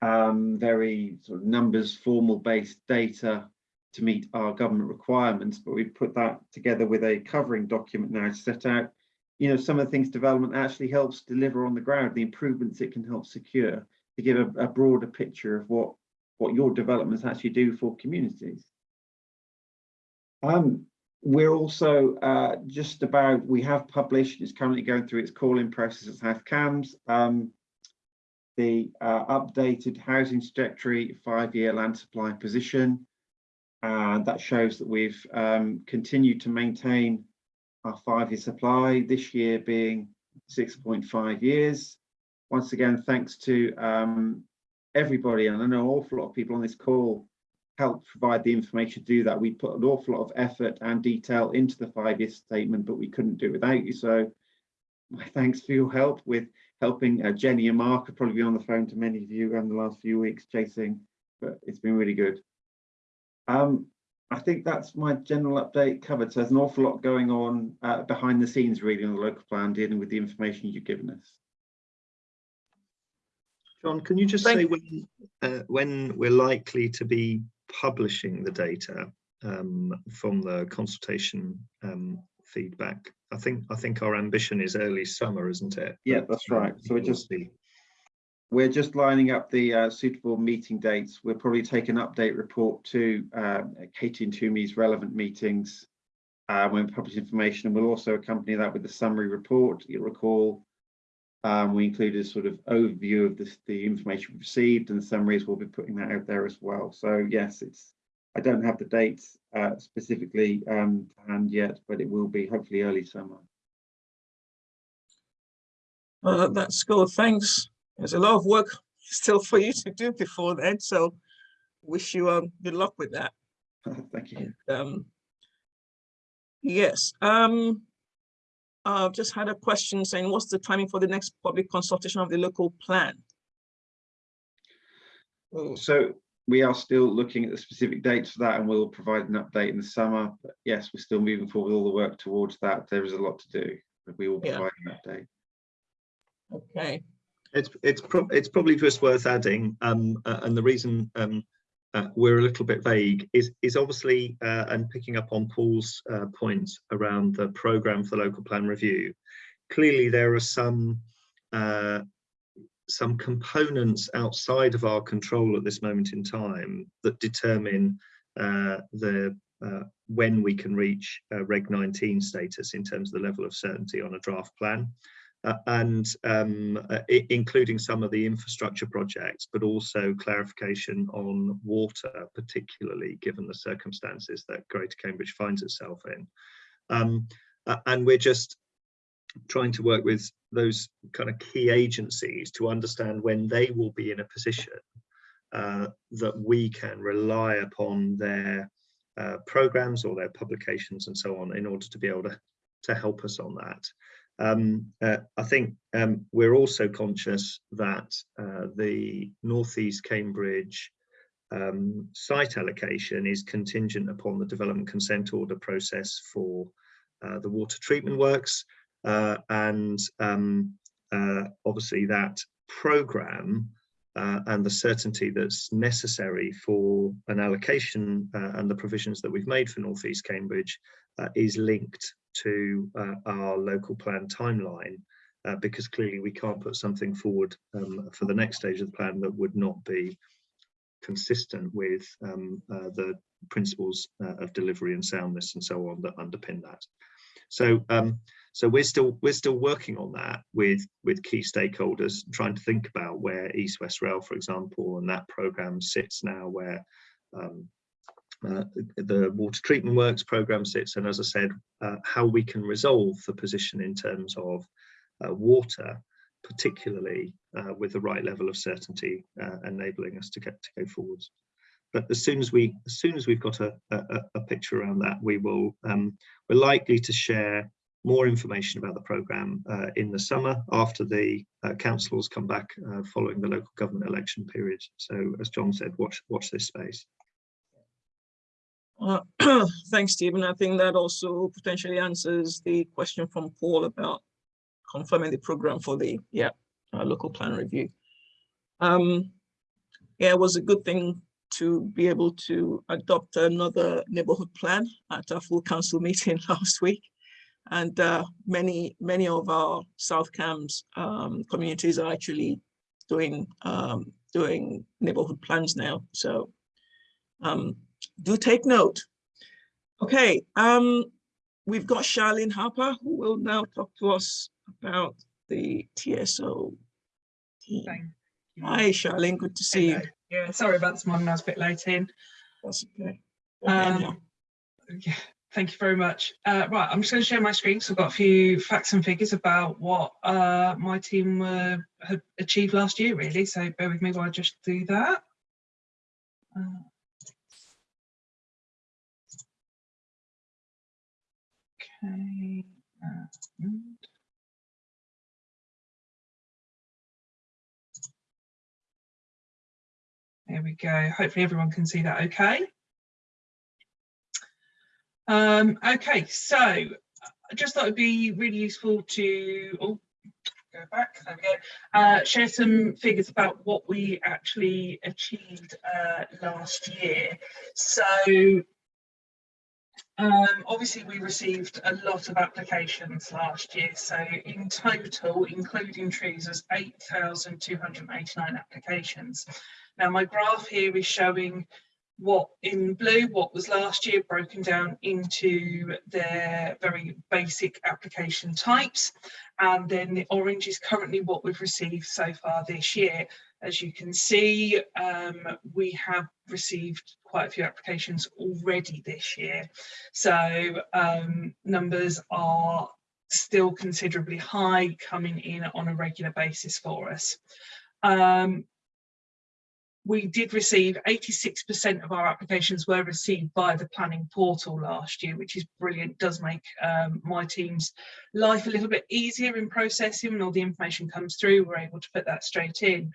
um, very sort of numbers formal based data to meet our government requirements, but we've put that together with a covering document now to set out, you know, some of the things development actually helps deliver on the ground, the improvements it can help secure to give a, a broader picture of what, what your developments actually do for communities. Um, we're also uh, just about, we have published, it's currently going through its calling process at South Cambs, um, the uh, updated housing trajectory five-year land supply position. And that shows that we've um, continued to maintain our five-year supply, this year being 6.5 years once again, thanks to um, everybody, and I know an awful lot of people on this call helped provide the information to do that. We put an awful lot of effort and detail into the five-year statement, but we couldn't do it without you. So my thanks for your help with helping uh, Jenny and Mark have probably been on the phone to many of you in the last few weeks chasing, but it's been really good. Um, I think that's my general update covered. So there's an awful lot going on uh, behind the scenes really on the local plan dealing with the information you've given us. John, can you just Thank say when uh, when we're likely to be publishing the data um, from the consultation um, feedback? I think I think our ambition is early summer, isn't it? Yeah, that's right. So we're just see. We're just lining up the uh, suitable meeting dates. We'll probably take an update report to um, Katie and Tumi's relevant meetings uh, when we publish information, and we'll also accompany that with a summary report. You'll recall um, we included a sort of overview of this, the information we've received and the summaries. We'll be putting that out there as well. So yes, it's I don't have the dates uh, specifically um, to hand yet, but it will be hopefully early summer. That's good. Thanks. There's a lot of work still for you to do before then. So wish you um, good luck with that. Thank you. Um, yes. Um, I've just had a question saying, what's the timing for the next public consultation of the local plan? Oh, So we are still looking at the specific dates for that and we'll provide an update in the summer. But yes, we're still moving forward with all the work towards that. There is a lot to do, but we will Yeah. provide an update. okay. It's it's pro it's probably just worth adding, um, uh, and the reason um, uh, we're a little bit vague is is obviously uh, and picking up on Paul's uh, point around the program for the local plan review. Clearly, there are some uh, some components outside of our control at this moment in time that determine uh, the uh, when we can reach Reg 19 status in terms of the level of certainty on a draft plan uh, and um, uh, including some of the infrastructure projects, but also clarification on water, particularly given the circumstances that Greater Cambridge finds itself in. Um, and we're just trying to work with those kind of key agencies to understand when they will be in a position uh, that we can rely upon their uh, programs or their publications and so on in order to be able to, to help us on that. Um, uh, I think um, we're also conscious that uh, the Northeast Cambridge um, site allocation is contingent upon the development consent order process for uh, the water treatment works. uh, and um, uh, obviously that program uh, and the certainty that's necessary for an allocation and the provisions that we've made for Northeast Cambridge is linked to uh, our local plan timeline uh, because clearly we can't put something forward um, for the next stage of the plan that would not be consistent with um, uh, the principles uh, of delivery and soundness and so on that underpin that. So um, so we're still we're still working on that with with key stakeholders, trying to think about where East West Rail, for example, and that program sits now, where um, uh, the water treatment works program sits, and as I said, uh, how we can resolve the position in terms of uh, water, particularly uh, with the right level of certainty, uh, enabling us to get to go forwards. But as soon as we as soon as we've got a, a, a picture around that, we will um, we're likely to share more information about the programme uh, in the summer after the councils come back following the local government election period. So as John said, watch watch this space. Uh, Thanks, Stephen. I think that also potentially answers the question from Paul about confirming the program for the, yeah, uh, local plan review. Um, yeah, it was a good thing to be able to adopt another neighborhood plan at our full council meeting last week. And uh, many, many of our South Cambs um, communities are actually doing, um, doing neighborhood plans now. So um, do take note. Okay, um, we've got Charlene Harper who will now talk to us about the TSO team. Hi, Charlene, good to see you. Yeah, sorry about this morning, I was a bit late in. That's okay. Um, yeah, thank you very much. Uh, right, I'm just going to share my screen. So I've got a few facts and figures about what uh, my team uh, had achieved last year, really. So bear with me while I just do that. Uh, okay. There we go. Hopefully everyone can see that okay. Um, okay, so I just thought it'd be really useful to oh, go back, there we go, uh, share some figures about what we actually achieved uh, last year. So um, obviously we received a lot of applications last year. So in total, including trees, there's 8,289 applications. Now my graph here is showing what in blue, what was last year broken down into their very basic application types. And then the orange is currently what we've received so far this year. As you can see, um, we have received quite a few applications already this year. So um, numbers are still considerably high coming in on a regular basis for us. Um, we did receive 86% of our applications were received by the planning portal last year, which is brilliant, does make um, my team's life a little bit easier in processing when all the information comes through, we're able to put that straight in.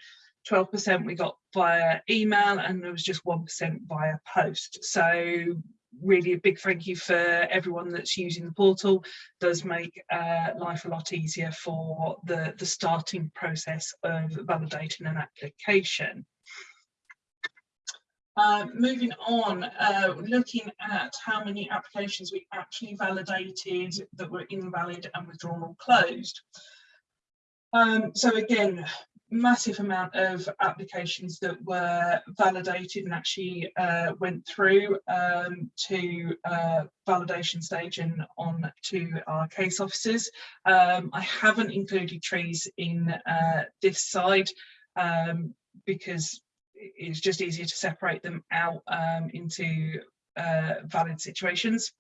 12% we got via email and there was just 1% via post. So really a big thank you for everyone that's using the portal does make uh, life a lot easier for the the starting process of validating an application uh, moving on, uh, looking at how many applications we actually validated that were invalid and withdrawn or closed. Um, so again, massive amount of applications that were validated and actually uh, went through um, to uh, validation stage and on to our case officers. Um, I haven't included trees in uh, this side um, because it's just easier to separate them out um, into uh, valid situations.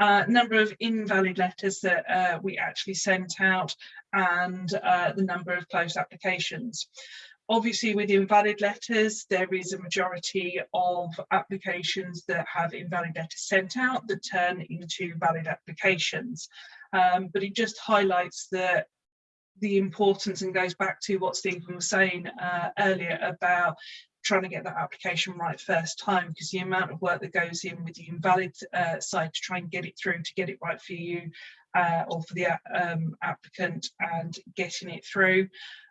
Uh, number of invalid letters that uh, we actually sent out and uh, the number of closed applications. Obviously with invalid letters, there is a majority of applications that have invalid letters sent out that turn into valid applications. Um, but it just highlights that the importance and goes back to what Stephen was saying uh, earlier about trying to get that application right first time because the amount of work that goes in with the invalid uh, side to try and get it through to get it right for you uh, or for the um, applicant and getting it through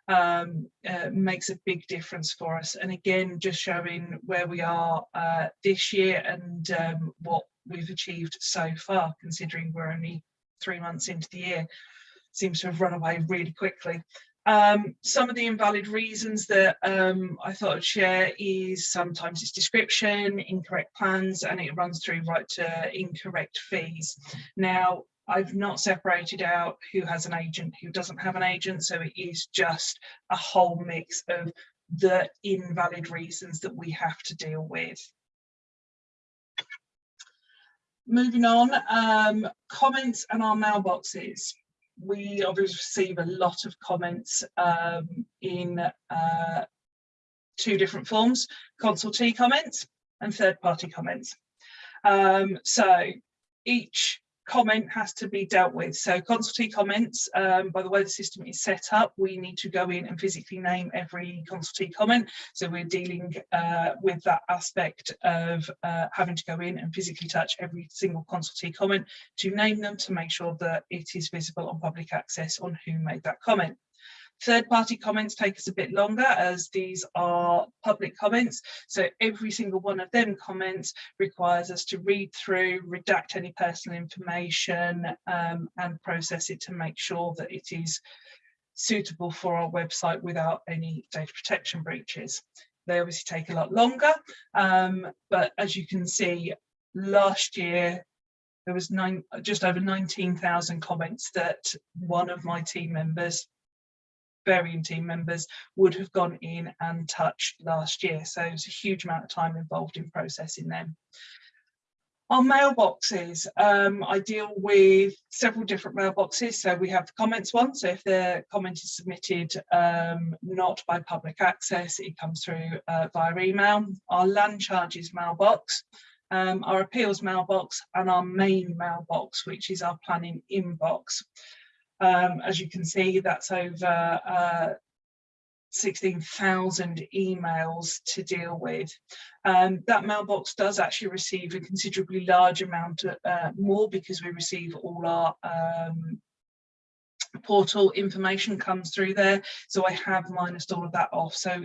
um, uh, makes a big difference for us. And again just showing where we are uh, this year and um, what we've achieved so far considering we're only three months into the year seems to have run away really quickly um, some of the invalid reasons that um, I thought I'd share is sometimes it's description, incorrect plans, and it runs through right to incorrect fees. Now, I've not separated out who has an agent, who doesn't have an agent, so it is just a whole mix of the invalid reasons that we have to deal with. Moving on, um, comments and our mailboxes we obviously receive a lot of comments um, in uh, two different forms, consultee comments and third party comments. Um, so each comment has to be dealt with. So consultee comments, um, by the way the system is set up, we need to go in and physically name every consultee comment. So we're dealing uh, with that aspect of uh, having to go in and physically touch every single consultee comment to name them to make sure that it is visible on public access on who made that comment. Third party comments take us a bit longer as these are public comments. So every single one of them comments requires us to read through, redact any personal information um, and process it to make sure that it is suitable for our website without any data protection breaches. They obviously take a lot longer, um, but as you can see, last year there was nine, just over 19,000 comments that one of my team members varying team members would have gone in and touched last year. So it's a huge amount of time involved in processing them. Our mailboxes, um, I deal with several different mailboxes. So we have the comments one. So if the comment is submitted um, not by public access, it comes through uh, via email. Our land charges mailbox, um, our appeals mailbox and our main mailbox, which is our planning inbox. Um, as you can see, that's over uh, 16,000 emails to deal with. Um, that mailbox does actually receive a considerably large amount of, uh, more because we receive all our um, portal information comes through there. So I have minused all of that off. So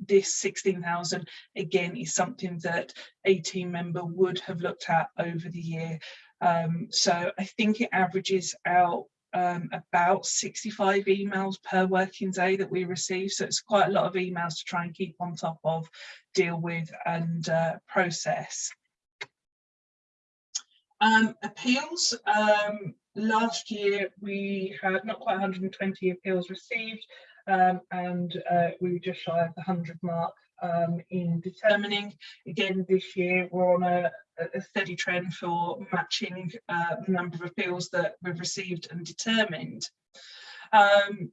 this 16,000 again is something that a team member would have looked at over the year. Um, so I think it averages out um, about 65 emails per working day that we receive. So it's quite a lot of emails to try and keep on top of, deal with and uh, process. Um, appeals, um, last year we had not quite 120 appeals received um, and uh, we were just shy of the 100 mark um, in determining. Again, this year we're on a a steady trend for matching uh, the number of appeals that we've received and determined. Um,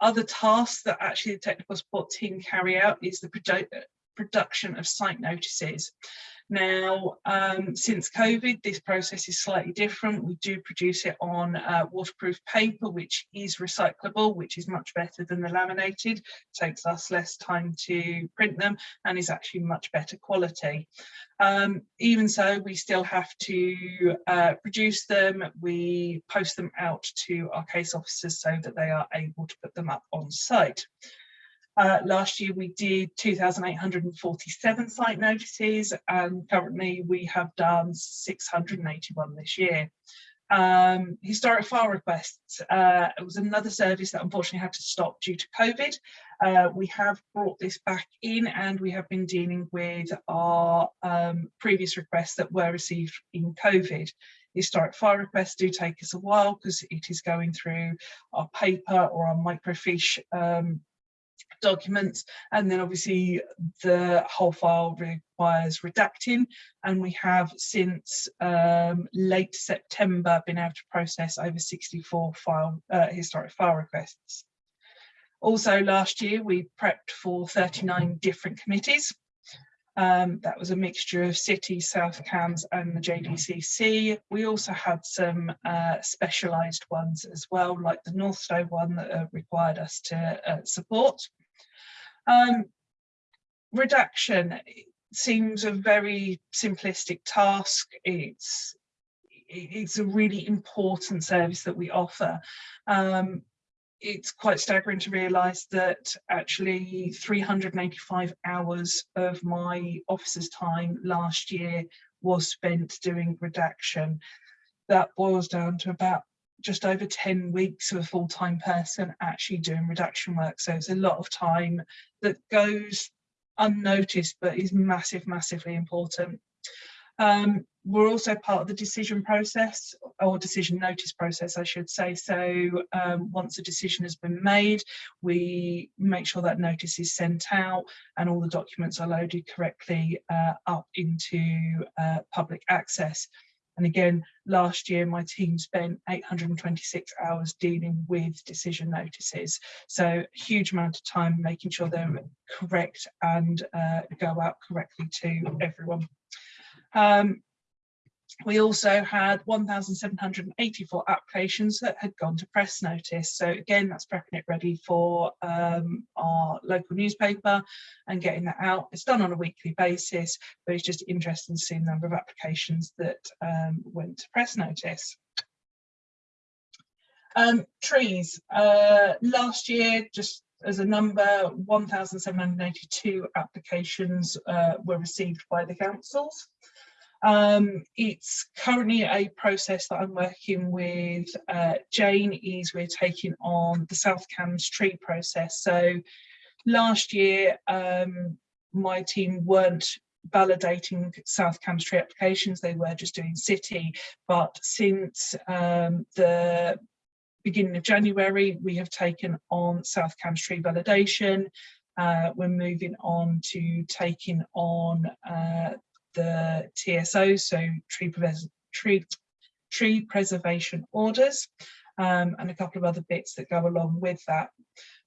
other tasks that actually the technical support team carry out is the produ production of site notices. Now, um, since COVID, this process is slightly different. We do produce it on uh, waterproof paper, which is recyclable, which is much better than the laminated. It takes us less time to print them and is actually much better quality. Um, even so, we still have to uh, produce them. We post them out to our case officers so that they are able to put them up on site. Uh, last year we did 2,847 site notices and currently we have done 681 this year. Um, historic file requests uh, it was another service that unfortunately had to stop due to COVID. Uh, we have brought this back in and we have been dealing with our um, previous requests that were received in COVID historic file requests do take us a while because it is going through our paper or our microfiche um, documents and then obviously the whole file requires redacting and we have since um, late September been able to process over 64 file uh, historic file requests. Also last year we prepped for 39 different committees. Um, that was a mixture of City, South Cambs and the JDCC. We also had some uh, specialised ones as well, like the North Northstowe one that uh, required us to uh, support. Um, redaction seems a very simplistic task. It's it's a really important service that we offer. Um, it's quite staggering to realise that actually 385 hours of my officer's time last year was spent doing redaction. That boils down to about just over 10 weeks of a full-time person actually doing redaction work. So it's a lot of time that goes unnoticed, but is massive, massively important. Um, we're also part of the decision process or decision notice process, I should say. So um, once a decision has been made, we make sure that notice is sent out and all the documents are loaded correctly uh, up into uh, public access. And again, last year my team spent 826 hours dealing with decision notices. So huge amount of time making sure they're correct and uh, go out correctly to everyone. Um, we also had 1,784 applications that had gone to press notice. So again, that's prepping it ready for um, our local newspaper and getting that out. It's done on a weekly basis, but it's just interesting to see the number of applications that um, went to press notice. Um, trees, uh, last year, just as a number, 1,782 applications uh, were received by the councils. Um, it's currently a process that I'm working with uh, Jane is we're taking on the South Cambs tree process. So last year, um, my team weren't validating South Cambs tree applications, they were just doing city. But since um, the beginning of January, we have taken on South Cambs tree validation. Uh, we're moving on to taking on uh, the TSO, so tree, tree, tree preservation orders, um, and a couple of other bits that go along with that.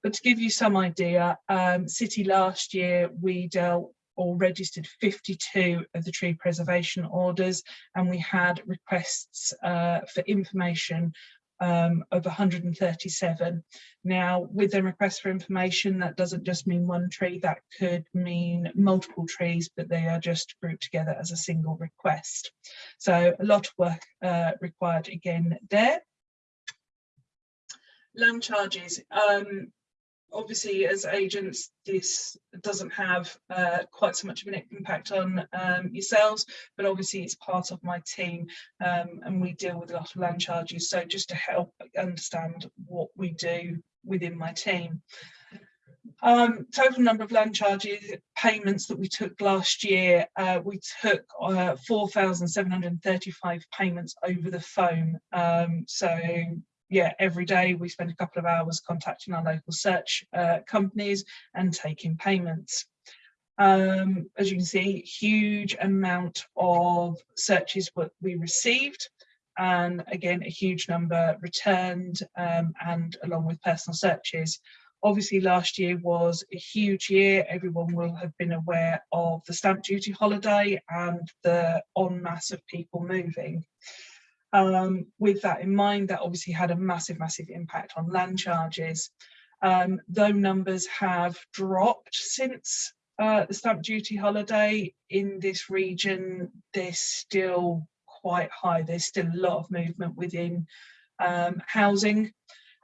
But to give you some idea, um, City last year, we dealt or registered 52 of the tree preservation orders and we had requests uh, for information um, of 137. Now, with the request for information, that doesn't just mean one tree, that could mean multiple trees, but they are just grouped together as a single request. So a lot of work uh, required again there. Land charges. Um, obviously as agents this doesn't have uh, quite so much of an impact on um, yourselves but obviously it's part of my team um, and we deal with a lot of land charges so just to help understand what we do within my team um, total number of land charges payments that we took last year, uh, we took uh, 4,735 payments over the phone. Um, so yeah, every day we spend a couple of hours contacting our local search uh, companies and taking payments. Um, as you can see, huge amount of searches what we received and again a huge number returned um, and along with personal searches. Obviously last year was a huge year. Everyone will have been aware of the stamp duty holiday and the en masse of people moving. Um, with that in mind, that obviously had a massive, massive impact on land charges. Um, though numbers have dropped since uh, the stamp duty holiday in this region, they're still quite high. There's still a lot of movement within um, housing.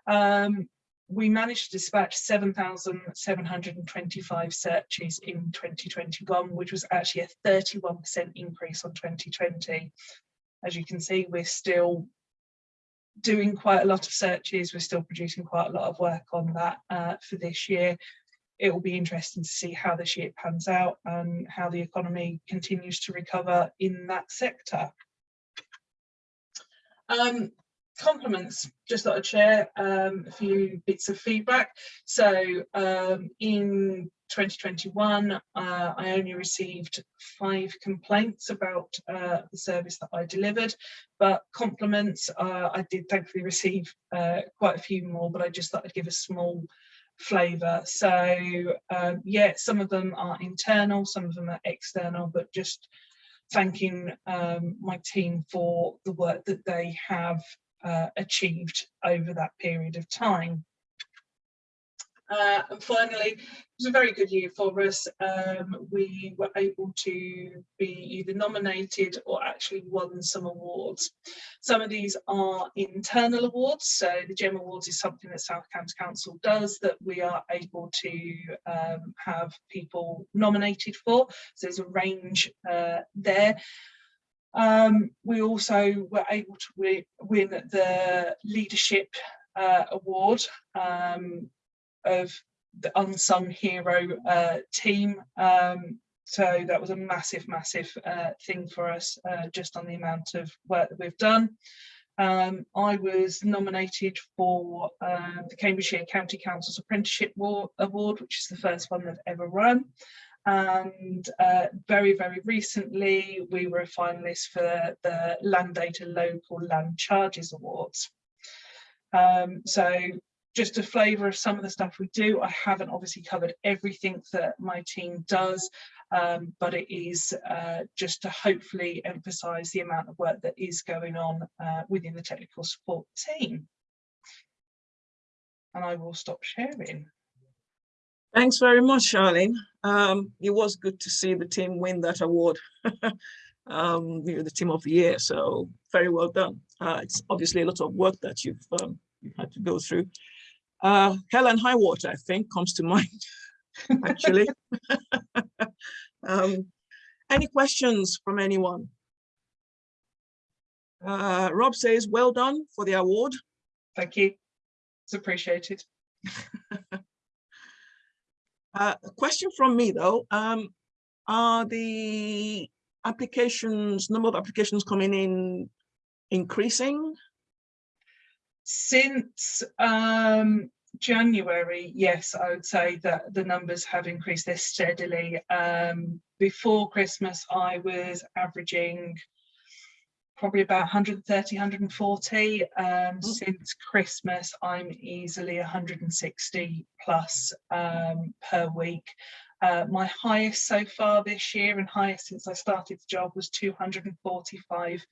Um, we managed to dispatch 7,725 searches in 2021, which was actually a 31% increase on 2020. As you can see, we're still doing quite a lot of searches. We're still producing quite a lot of work on that uh, for this year. It will be interesting to see how this year pans out and how the economy continues to recover in that sector. Um, compliments, just thought I'd share um, a few bits of feedback. So um, in 2021, uh, I only received five complaints about uh, the service that I delivered, but compliments, uh, I did thankfully receive uh, quite a few more, but I just thought I'd give a small flavour. So um, yeah, some of them are internal, some of them are external, but just thanking um, my team for the work that they have uh, achieved over that period of time. Uh, and finally, it was a very good year for us. Um, we were able to be either nominated or actually won some awards. Some of these are internal awards. So the GEM Awards is something that South Cambs Council does that we are able to um, have people nominated for. So there's a range uh, there. Um, we also were able to win the leadership uh, award um, of the unsung hero uh, team. Um, so that was a massive, massive uh, thing for us, uh, just on the amount of work that we've done. Um, I was nominated for uh, the Cambridgeshire County Council's Apprenticeship Award, which is the first one they've ever run. And uh, very, very recently, we were a finalist for the Land Data Local Land Charges Awards. Um, so just a flavour of some of the stuff we do. I haven't obviously covered everything that my team does, um, but it is uh, just to hopefully emphasise the amount of work that is going on uh, within the technical support team. And I will stop sharing. Thanks very much, Charlene. Um, it was good to see the team win that award, um, you know, the team of the year. So very well done. Uh, it's obviously a lot of work that you've, um, you've had to go through. Uh, Hell and High Water, I think, comes to mind, actually. um, any questions from anyone? Uh, Rob says, well done for the award. Thank you. It's appreciated. Uh, a question from me, though. Um, are the applications, number of applications coming in increasing? Since um, January, yes, I would say that the numbers have increased there steadily. Um, before Christmas, I was averaging probably about 130, 140. Um, mm. Since Christmas, I'm easily 160 plus um, per week. Uh, my highest so far this year and highest since I started the job was 245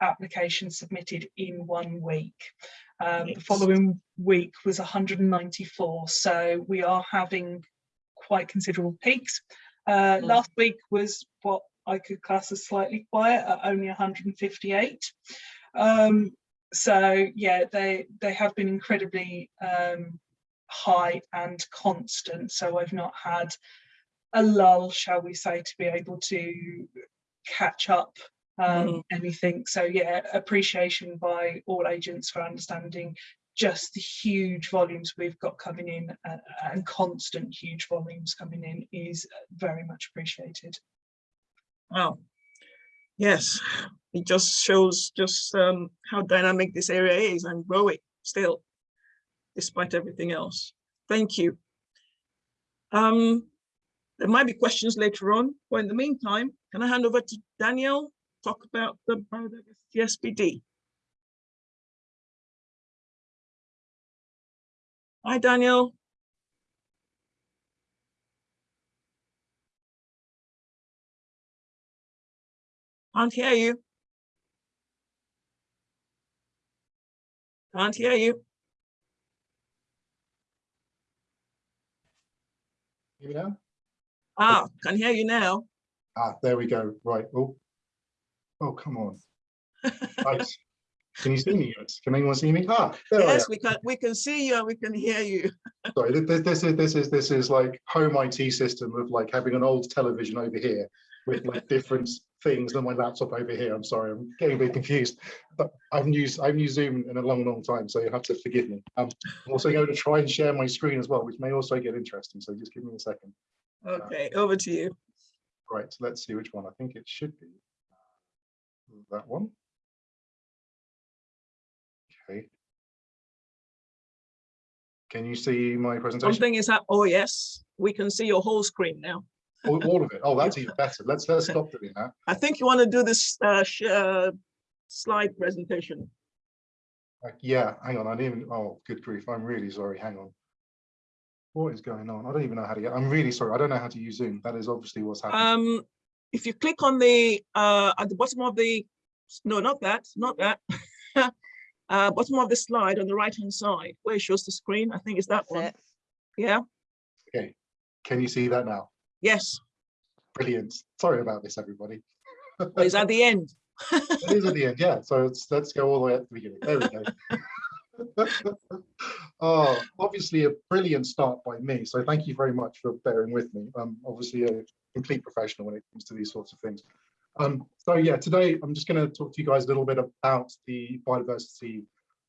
applications submitted in one week. Um, the following week was 194. So we are having quite considerable peaks. Uh, mm. Last week was what I could class as slightly quiet at only 158. Um, so yeah, they they have been incredibly um, high and constant. So I've not had a lull, shall we say, to be able to catch up um, mm. anything. So yeah, appreciation by all agents for understanding just the huge volumes we've got coming in uh, and constant huge volumes coming in is very much appreciated. Wow. Yes, it just shows just um, how dynamic this area is and growing still, despite everything else. Thank you. Um, There might be questions later on, but in the meantime, can I hand over to Daniel, talk about the biodiversity SPD? Hi, Daniel. Can't hear you. Can't hear you. Hear me now? Ah, can hear you now. Ah, there we go. Right. Oh, oh, come on. Right. Can you see me? Can anyone see me? Ah, there I am. Yes, we can, we can see you and we can hear you. Sorry, th- th- this is this is this is like home IT system of like having an old television over here with like different things than my laptop over here. I'm sorry, I'm getting a bit confused. But I haven't used I haven't used Zoom in a long, long time, so you have to forgive me. Um, I'm also going to try and share my screen as well, which may also get interesting. So just give me a second. Okay, over to you. Right, so let's see which one. I think it should be that one. Okay. Can you see my presentation? Something is up. Oh, yes, we can see your whole screen now. All, all of it. Oh, that's even better. Let's let's stop doing that. I think you want to do this uh, sh- uh, slide presentation. Uh, yeah, hang on. I didn't even. Oh, good grief! I'm really sorry. Hang on. What is going on? I don't even know how to get. I'm really sorry. I don't know how to use Zoom. That is obviously what's happening. Um, if you click on the uh, at the bottom of the no, not that, not that. uh, bottom of the slide on the right hand side where it shows the screen. I think it's that one. Yeah. Okay. Can you see that now? Yes. Brilliant. Sorry about this, everybody. Oh, it's at the end. it is at the end, yeah. So it's, let's go all the way at the beginning. There we go. oh, obviously a brilliant start by me. So thank you very much for bearing with me. I'm obviously a complete professional when it comes to these sorts of things. Um, so yeah, today I'm just going to talk to you guys a little bit about the biodiversity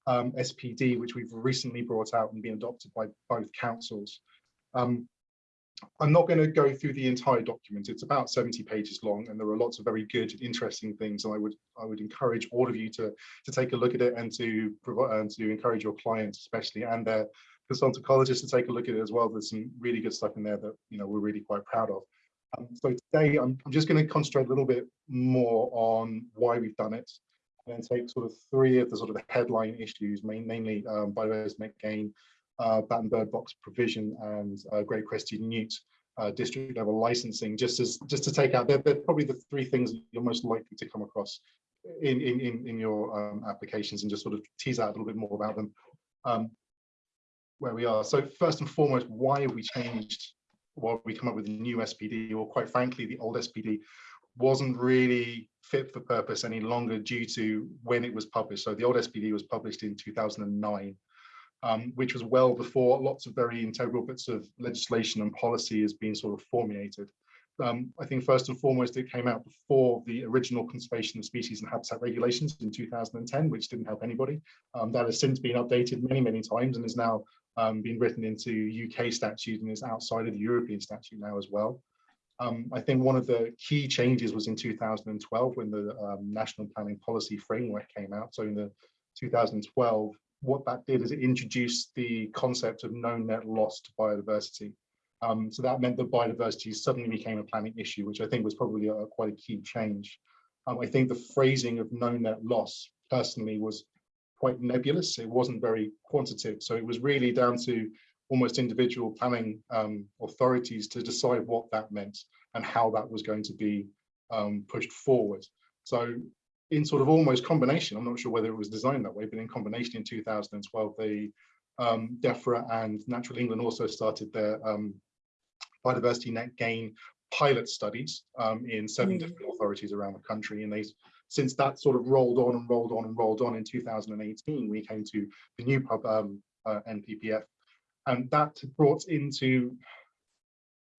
um, SPD, which we've recently brought out and been adopted by both councils. Um, I'm not going to go through the entire document. It's about 70 pages long, and there are lots of very good, interesting things. And I would I would encourage all of you to to take a look at it and to provide and to encourage your clients, especially and their consultant ecologists, to take a look at it as well. There's some really good stuff in there that you know we're really quite proud of. Um, so today I'm, I'm just going to concentrate a little bit more on why we've done it, and take sort of three of the sort of headline issues, main, mainly um, gain, uh, bat and bird box provision and uh, Great Crested Newt uh, district level licensing, just as just to take out, they're, they're, probably the three things you're most likely to come across in in in, in your um, applications, and just sort of tease out a little bit more about them. Um, where we are. So first and foremost, why have we changed? Why we come up with a new SPD? Or quite frankly, the old SPD wasn't really fit for purpose any longer due to when it was published. So the old SPD was published in 2009 um, which was well before lots of very integral bits of legislation and policy has been sort of formulated. Um, I think first and foremost, it came out before the original Conservation of Species and Habitat Regulations in 2010, which didn't help anybody. Um, that has since been updated many, many times and is now um, been written into UK statute and is outside of the European statute now as well. Um, I think one of the key changes was in 2012 when the um, National Planning Policy Framework came out. So in the 2012, what that did is it introduced the concept of no net loss to biodiversity. Um, so that meant that biodiversity suddenly became a planning issue, which I think was probably a, quite a key change. Um, I think the phrasing of no net loss personally was quite nebulous. It wasn't very quantitative. So it was really down to almost individual planning um, authorities to decide what that meant and how that was going to be um, pushed forward. So in sort of almost combination, I'm not sure whether it was designed that way, but in combination in 2012, the um, DEFRA and Natural England also started their um, biodiversity net gain pilot studies um, in seven mm. different authorities around the country. And they, since that sort of rolled on and rolled on and rolled on in 2018, we came to the new pub um, uh, NPPF. And that brought into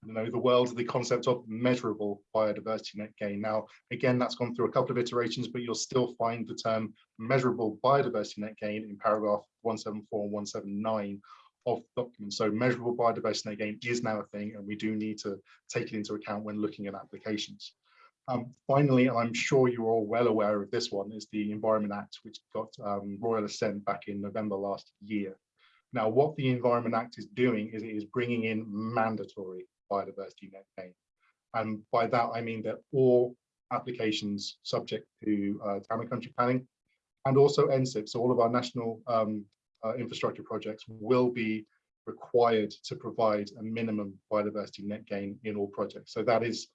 you know, the world, the concept of measurable biodiversity net gain. Now, again, that's gone through a couple of iterations, but you'll still find the term measurable biodiversity net gain in paragraph 174 and 179 of the document. So measurable biodiversity net gain is now a thing, and we do need to take it into account when looking at applications. Um, finally, and I'm sure you're all well aware of this one, is the Environment Act, which got um, royal assent back in November last year. Now, what the Environment Act is doing is it is bringing in mandatory biodiversity net gain. And by that, I mean that all applications subject to uh, town and country planning and also NSIP, so all of our national um, uh, infrastructure projects will be required to provide a minimum biodiversity net gain in all projects. So that is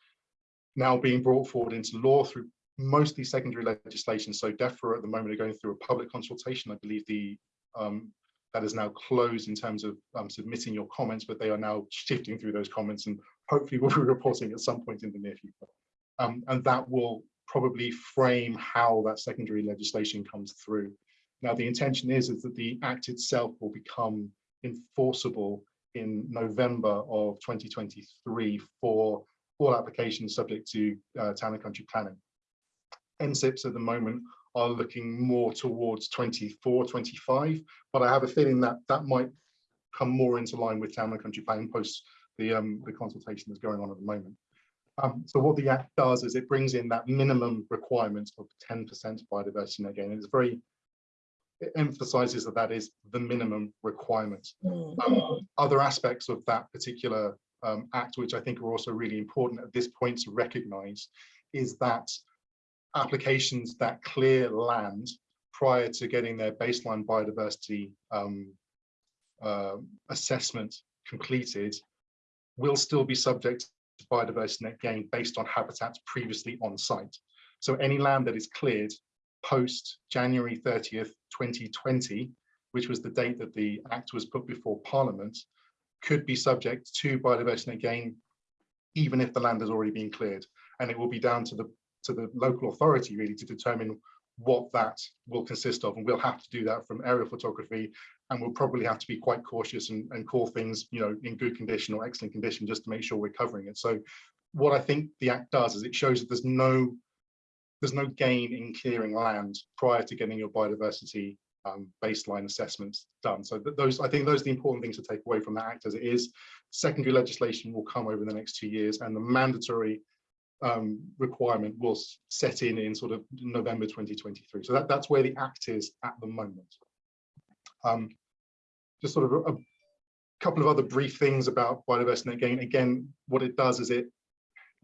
now being brought forward into law through mostly secondary legislation. So DEFRA at the moment are going through a public consultation. I believe the um, that is now closed in terms of um, submitting your comments, but they are now shifting through those comments and hopefully we'll be reporting at some point in the near future. Um, and that will probably frame how that secondary legislation comes through. Now, the intention is, is that the Act itself will become enforceable in November of 2023 for all applications subject to uh, town and country planning. NSIPs at the moment are looking more towards 24, 25, but I have a feeling that that might come more into line with town and country planning post the, um, the consultation that's going on at the moment. Um, so what the Act does is it brings in that minimum requirement of 10% biodiversity. And again, it's very, it emphasizes that that is the minimum requirement. Um, other aspects of that particular um, Act, which I think are also really important at this point to recognize, is that applications that clear land prior to getting their baseline biodiversity um, uh, assessment completed will still be subject to biodiversity net gain based on habitats previously on site. So any land that is cleared post January 30th, 2020, which was the date that the act was put before Parliament, could be subject to biodiversity net gain, even if the land has already been cleared. And it will be down to the to the local authority really to determine what that will consist of. And we'll have to do that from aerial photography and we'll probably have to be quite cautious and, and call things, you know, in good condition or excellent condition just to make sure we're covering it. So what I think the Act does is it shows that there's no there's no gain in clearing land prior to getting your biodiversity um, baseline assessments done. So th those, I think those are the important things to take away from that act as it is. Secondary legislation will come over the next two years and the mandatory um, requirement will set in in sort of November 2023. So that, that's where the act is at the moment. Um, just sort of a, a, couple of other brief things about biodiversity net gain. Again, what it does is it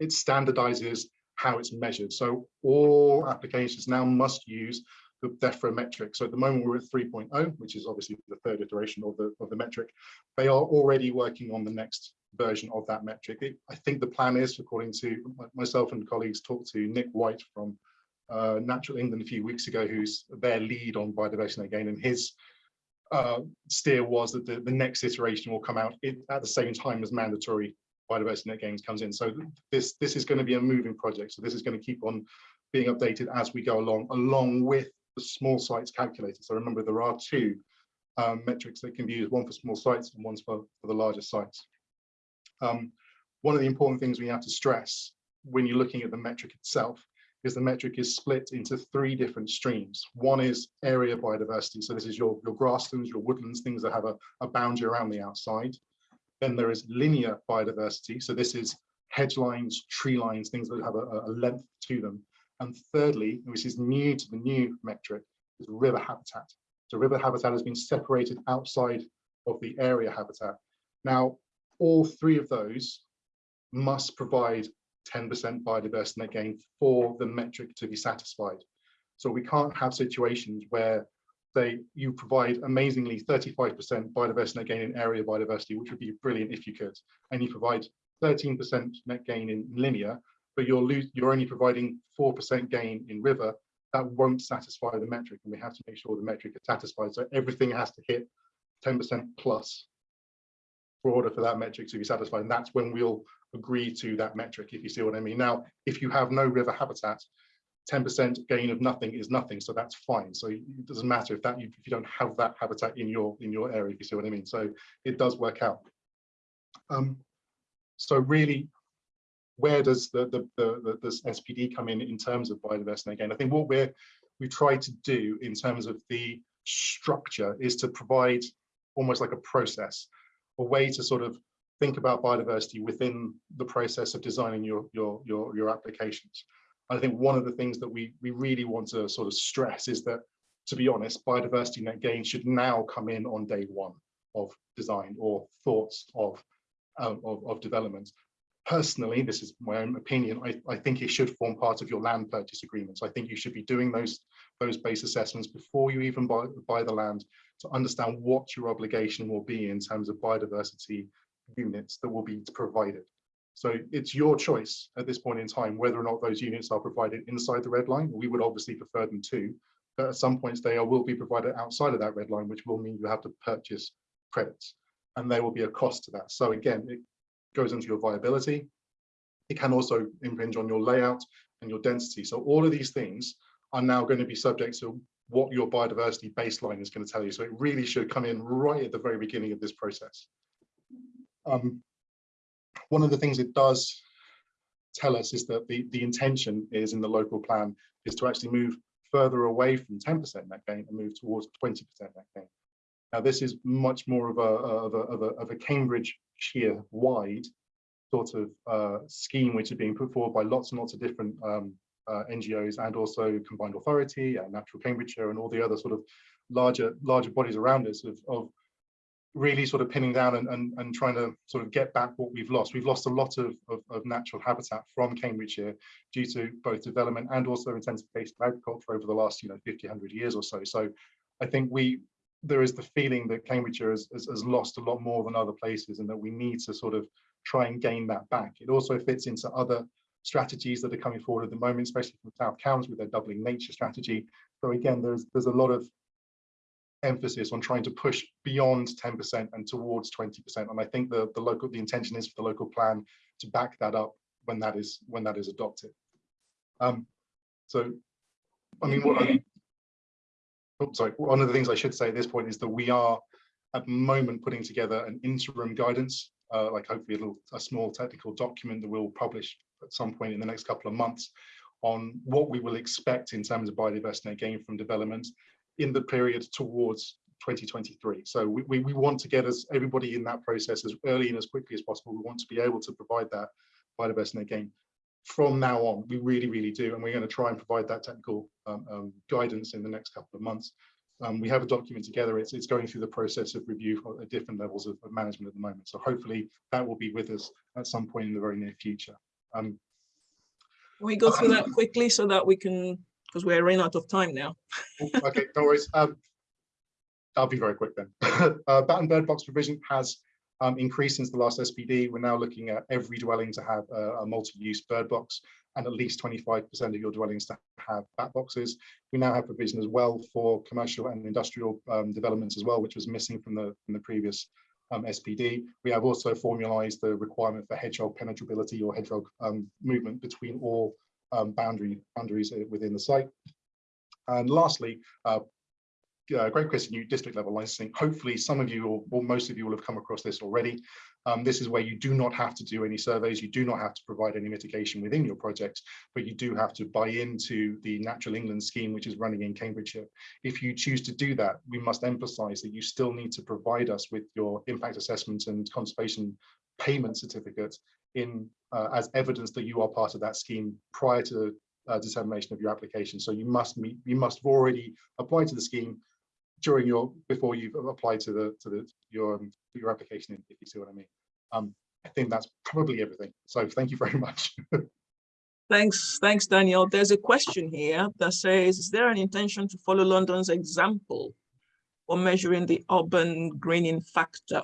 it standardizes how it's measured. So all applications now must use the DEFRA metric. So at the moment we're at 3.0, which is obviously the third iteration of the, of the metric. They are already working on the next version of that metric. It, I think the plan is, according to myself and colleagues, talked to Nick White from uh, Natural England a few weeks ago, who's their lead on biodiversity again, and his uh, steer was that the, the next iteration will come out at the same time as mandatory biodiversity net gains comes in. So this this is going to be a moving project. So this is going to keep on being updated as we go along, along with the small sites calculator. So remember, there are two um, metrics that can be used, one for small sites and one for, for the larger sites. Um, one of the important things we have to stress when you're looking at the metric itself is the metric is split into three different streams. One is area biodiversity. So this is your, your grasslands, your woodlands, things that have a, a boundary around the outside. Then there is linear biodiversity. So this is hedge lines, tree lines, things that have a, a length to them. And thirdly, which is new to the new metric, is river habitat. So river habitat has been separated outside of the area habitat. Now, all three of those must provide 10% biodiversity net gain for the metric to be satisfied. So we can't have situations where they you provide amazingly 35% biodiversity net gain in area biodiversity, which would be brilliant if you could, and you provide 13% net gain in linear, but you're lose, you're only providing 4% gain in river, that won't satisfy the metric, and we have to make sure the metric is satisfied. So everything has to hit 10% plus for order for that metric to be satisfied. And that's when we'll agree to that metric, if you see what I mean. Now, if you have no river habitat, 10% gain of nothing is nothing, so that's fine. So it doesn't matter if that if you don't have that habitat in your in your area, if you see what I mean. So it does work out. Um, so really, where does the, the, the, the SPD come in in terms of biodiversity? Again, I think what we're we try to do in terms of the structure is to provide almost like a process a way to sort of think about biodiversity within the process of designing your your your, your applications. I think one of the things that we we really want to sort of stress is that, to be honest, biodiversity net gain should now come in on day one of design or thoughts of uh, of, of development. Personally, this is my own opinion, I, I think it should form part of your land purchase agreements. I think you should be doing those, those base assessments before you even buy, buy the land to understand what your obligation will be in terms of biodiversity units that will be provided. So it's your choice at this point in time whether or not those units are provided inside the red line. We would obviously prefer them to, but at some points they are, will be provided outside of that red line, which will mean you have to purchase credits and there will be a cost to that. So again, it goes into your viability. It can also impinge on your layout and your density. So all of these things are now going to be subject to what your biodiversity baseline is going to tell you. So it really should come in right at the very beginning of this process. Um, one of the things it does tell us is that the, the intention is in the local plan is to actually move further away from 10% net gain and move towards 20% net gain. Now, this is much more of a, of a, of a, of a Cambridgeshire wide sort of uh, scheme, which is being put forward by lots and lots of different um, uh, NGOs and also Combined Authority and Natural Cambridgeshire and all the other sort of larger larger bodies around us of, of really sort of pinning down and, and, and trying to sort of get back what we've lost. We've lost a lot of, of, of natural habitat from Cambridgeshire due to both development and also intensification of agriculture over the last, you know, 50, 100 years or so. So I think we there is the feeling that Cambridgeshire has, has, has lost a lot more than other places and that we need to sort of try and gain that back. It also fits into other strategies that are coming forward at the moment, especially from South Cambs with their doubling nature strategy. So again, there's there's a lot of emphasis on trying to push beyond 10% and towards 20%. And I think the, the local the intention is for the local plan to back that up when that is when that is adopted. Um, so I mean what I, oh, sorry, one of the things I should say at this point is that we are at the moment putting together an interim guidance, uh, like hopefully a, little, a small technical document that we'll publish at some point in the next couple of months on what we will expect in terms of biodiversity gain from development in the period towards 2023. So we, we, we, want to get as everybody in that process as early and as quickly as possible. We want to be able to provide that biodiversity gain from now on. We really, really do. And we're going to try and provide that technical um, um, guidance in the next couple of months. Um, we have a document together. It's, it's going through the process of review at different levels of, of, management at the moment. So hopefully that will be with us at some point in the very near future. Um, Can we go through that quickly so that we can because we're running out of time now. okay, no worries. Um, I'll be very quick then. uh, bat and bird box provision has um, increased since the last SPD. We're now looking at every dwelling to have a, a multi-use bird box and at least 25% of your dwellings to have bat boxes. We now have provision as well for commercial and industrial um, developments as well, which was missing from the, from the previous um, SPD. We have also formalized the requirement for hedgehog penetrability or hedgehog um, movement between all um, boundary boundaries within the site. And lastly, uh, uh, Great Crested Newt district level licensing. Hopefully some of you or, most of you will have come across this already. Um, this is where you do not have to do any surveys, you do not have to provide any mitigation within your project, but you do have to buy into the Natural England scheme, which is running in Cambridgeshire. If you choose to do that, we must emphasize that you still need to provide us with your impact assessment and conservation payment certificate in uh, as evidence that you are part of that scheme prior to uh, determination of your application. So you must meet, you must have already applied to the scheme during your before you've applied to the to the your um, your application. If you see what I mean. Um, I think that's probably everything. So thank you very much. thanks, thanks, Daniel. There's a question here that says, is there an intention to follow London's example for measuring the urban greening factor?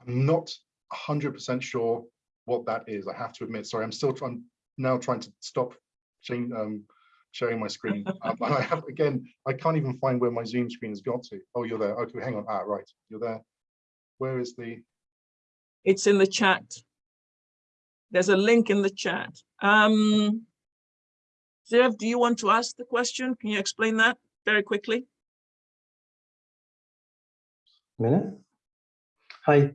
I'm not 100% sure what that is. I have to admit, sorry, I'm still trying now trying to stop um, sharing my screen. um, and I have, again, I can't even find where my Zoom screen has got to. Oh, you're there. Okay, hang on. Ah, right, you're there. Where is the? It's in the chat. There's a link in the chat. Um, Zev, do you want to ask the question? Can you explain that very quickly? minute. Hi,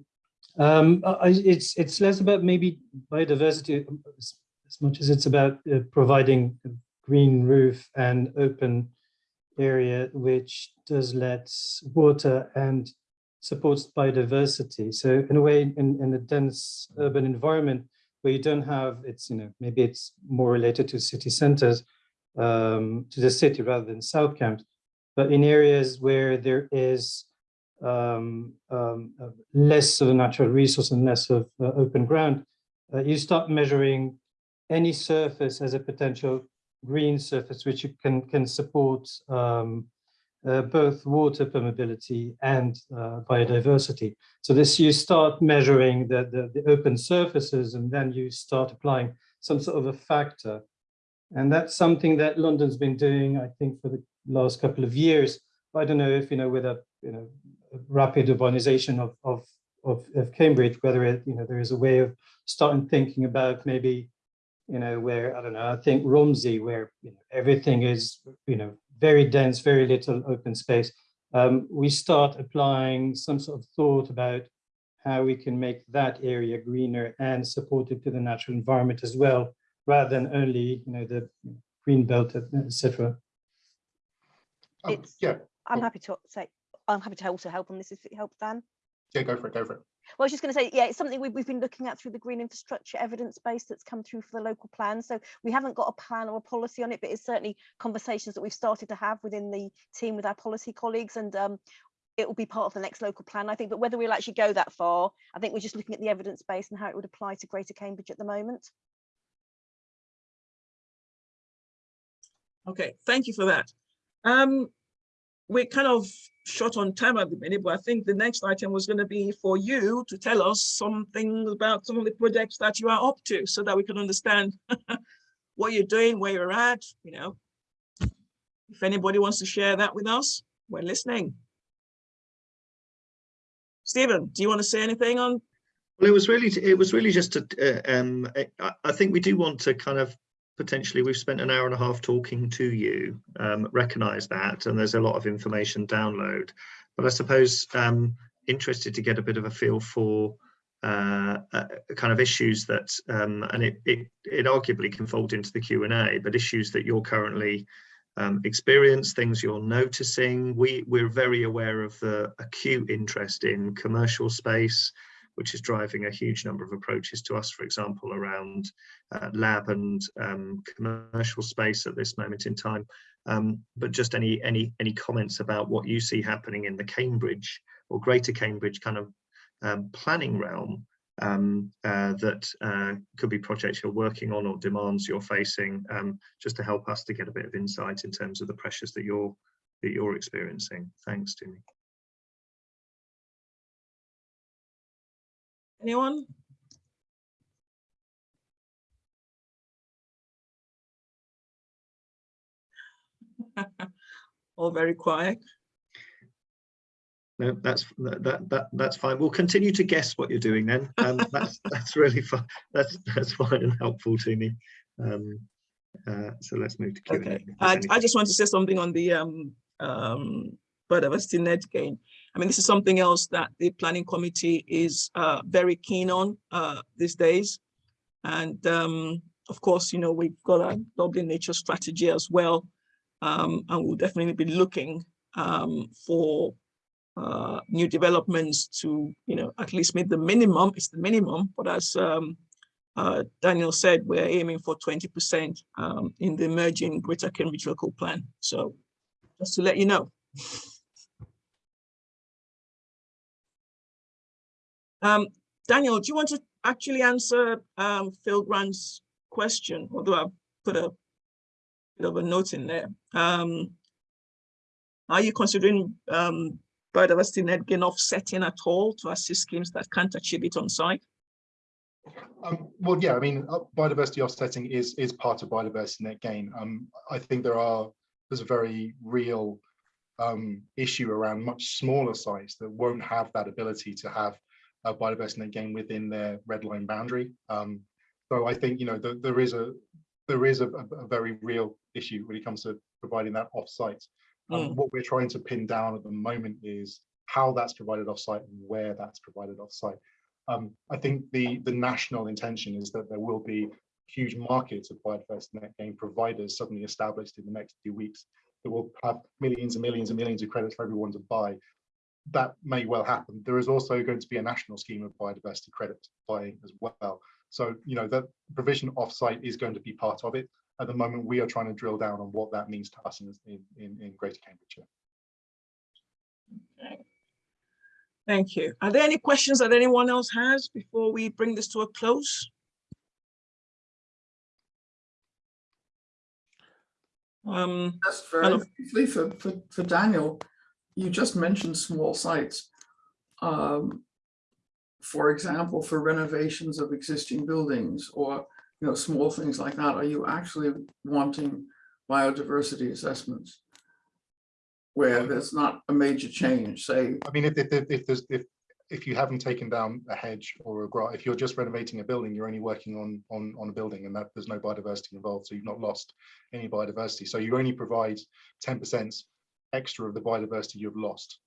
um, I, it's it's less about maybe biodiversity as, as much as it's about uh, providing a green roof and open area which does let water and supports biodiversity. So in a way, in, in a dense urban environment where you don't have, it's, you know, maybe it's more related to city centers, um, to the city rather than South Cambs, but in areas where there is um, um, less of a natural resource and less of uh, open ground, uh, you start measuring any surface as a potential green surface, which can, can support um, uh, both water permeability and uh, biodiversity. So this you start measuring the, the, the, open surfaces and then you start applying some sort of a factor. And that's something that London's been doing, I think, for the last couple of years. I don't know if, you know, with a, you know, rapid urbanization of, of, of, of Cambridge, whether it, you know, there is a way of starting thinking about maybe you know, where, I don't know, I think Romsey, where you know, everything is, you know, very dense, very little open space, um, we start applying some sort of thought about how we can make that area greener and supportive to the natural environment as well, rather than only, you know, the green belt, etc. It's, yeah. I'm happy to say, I'm happy to also help on this if it helps, Dan. Yeah, go for it, go for it. Well, I was just going to say, yeah, it's something we've, we've been looking at through the green infrastructure evidence base that's come through for the local plan. So we haven't got a plan or a policy on it, but it's certainly conversations that we've started to have within the team with our policy colleagues. And um, it will be part of the next local plan, I think. But whether we'll actually go that far, I think we're just looking at the evidence base and how it would apply to Greater Cambridge at the moment. Okay, thank you for that. Um, we're kind of short on time at the minute, but I think the next item was going to be for you to tell us something about some of the projects that you are up to so that we can understand what you're doing, where you're at, you know. If anybody wants to share that with us, we're listening. Stephen, do you want to say anything on? Well, it was really, it was really just to, uh, um, I, I think we do want to kind of potentially we've spent an hour and a half talking to you um, recognize that and there's a lot of information download. But i suppose um, interested to get a bit of a feel for uh, uh, kind of issues that um, and it, it it arguably can fold into the q&a but issues that you're currently um, experience things you're noticing. We we're very aware of the acute interest in commercial space which is driving a huge number of approaches to us, for example, around uh, lab and um, commercial space at this moment in time. Um, but just any any any comments about what you see happening in the Cambridge or Greater Cambridge kind of um, planning realm um, uh, that uh, could be projects you're working on or demands you're facing, um, just to help us to get a bit of insight in terms of the pressures that you're that you're experiencing. Thanks, Tumi. Anyone? All very quiet. No, that's that that that's fine. We'll continue to guess what you're doing then. Um, that's that's really fun. That's that's fine and helpful to me. Um, uh, so let's move to Q&A. Okay. I, I just want to say something on the um, um, biodiversity net gain. I mean, this is something else that the planning committee is uh, very keen on uh, these days. And um, of course, you know, we've got a doubling nature strategy as well. Um, and we'll definitely be looking um, for uh, new developments to, you know, at least meet the minimum, it's the minimum, but as um, uh, Daniel said, we're aiming for 20% um, in the emerging Greater Cambridge local plan. So just to let you know. Um, Daniel, do you want to actually answer um, Phil Grant's question, although I put a bit of a note in there. Um, are you considering um, biodiversity net gain offsetting at all to assist schemes that can't achieve it on site? Um, well, yeah, I mean, uh, biodiversity offsetting is is part of biodiversity net gain. Um, I think there are there's a very real um, issue around much smaller sites that won't have that ability to have uh, biodiversity net gain within their red line boundary. Um, so I think you know the, there is a there is a, a, very real issue when it comes to providing that offsite. Um, mm. What we're trying to pin down at the moment is how that's provided offsite and where that's provided offsite. Um, I think the the national intention is that there will be huge markets of biodiversity net gain providers suddenly established in the next few weeks that will have millions and millions and millions of credits for everyone to buy that may well happen. There is also going to be a national scheme of biodiversity credit buying as well. So, you know, that provision offsite is going to be part of it. At the moment, we are trying to drill down on what that means to us in, in, in Greater Cambridgeshire. Okay. Thank you. Are there any questions that anyone else has before we bring this to a close? Um, Just very briefly for, for, for Daniel, you just mentioned small sites. Um, For example, for renovations of existing buildings or, you know, small things like that, are you actually wanting biodiversity assessments? Where there's not a major change, say, I mean, if, if, if- there's, if, if you haven't taken down a hedge or a grass, if you're just renovating a building, you're only working on, on, on a building and that there's no biodiversity involved, so you've not lost any biodiversity. So you only provide ten percent extra of the biodiversity you've lost.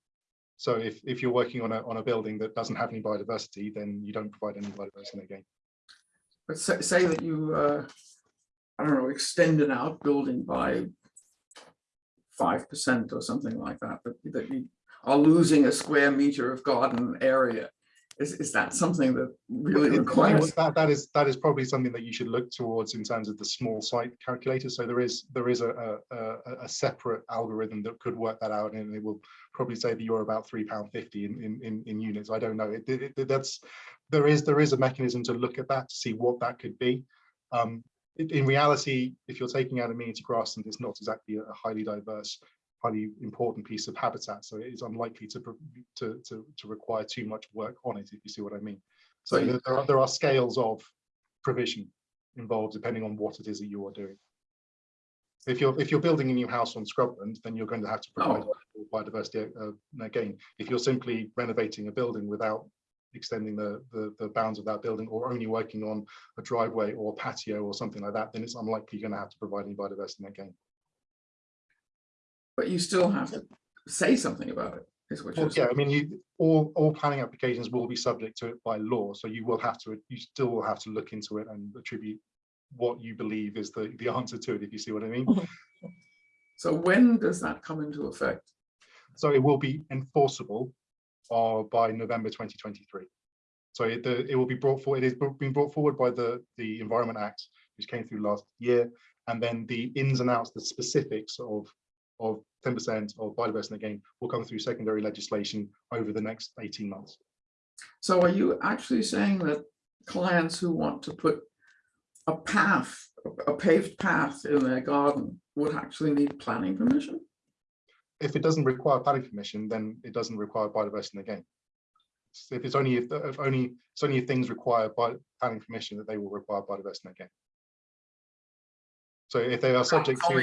So if, if you're working on a, on a building that doesn't have any biodiversity, then you don't provide any biodiversity again. but say, say that you, uh, I don't know, extend an outbuilding by five percent or something like that, that, that you are losing a square meter of garden area. Is, is that something that really requires? That, that is, that is probably something that you should look towards in terms of the small site calculator. So there is, there is a, a, a, a separate algorithm that could work that out and it will probably say that you're about three pound fifty in, in, in, units. I don't know. It, it, that's, there is, there is a mechanism to look at that, to see what that could be. Um, in, reality, if you're taking out amenity grassland, it's not exactly a highly diverse, highly important piece of habitat. So it is unlikely to, to, to, to require too much work on it, if you see what I mean. So there are, there are scales of provision involved depending on what it is that you are doing. If you're, if you're building a new house on scrubland, then you're going to have to provide biodiversity uh, again. If you're simply renovating a building without extending the, the, the bounds of that building or only working on a driveway or patio or something like that, then it's unlikely you're going to have to provide any biodiversity again. But you still have to say something about it, is what Well, yeah, saying. I mean, you, all, all planning applications will be subject to it by law, so you will have to, you still will have to look into it and attribute what you believe is the, the answer to it, if you see what I mean. So when does that come into effect? So it will be enforceable uh, by November 2023. So it, the, it will be brought forward, it is being brought forward by the, the Environment Act, which came through last year. And then the ins and outs, the specifics of, of 10% of biodiversity gain will come through secondary legislation over the next 18 months. So are you actually saying that clients who want to put a path, a paved path in their garden would actually need planning permission? If it doesn't require planning permission, then it doesn't require biodiversity again. So If it's only if, if only it's only if things require by planning permission that they will require biodiversity again. So if they are subject to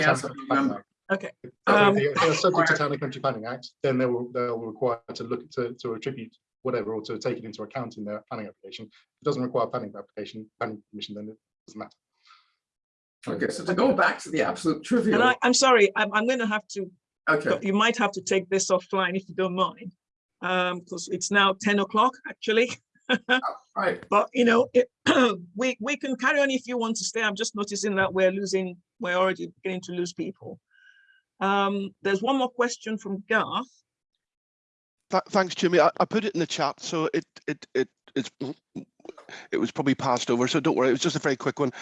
Only Town as and of Country Planning November. Act, Okay. Um, if they- if they are subject to Town and Country Planning Act, then they will they will require to look to to attribute whatever or to take it into account in their planning application. If it doesn't require planning application, planning permission, then it doesn't matter. Okay, so to go back to the absolute And trivial, I, I'm sorry, I'm, I'm going to have to, okay, you might have to take this offline if you don't mind. Um, because it's now 10 o'clock, actually. right, But, you know, it, we, we can carry on if you want to stay. I'm just noticing that we're losing, we're already beginning to lose people. Um, there's one more question from Garth. Th- Thanks, Jimmy. I, I put it in the chat, so it it it it's it was probably passed over. So don't worry. It was just a very quick one,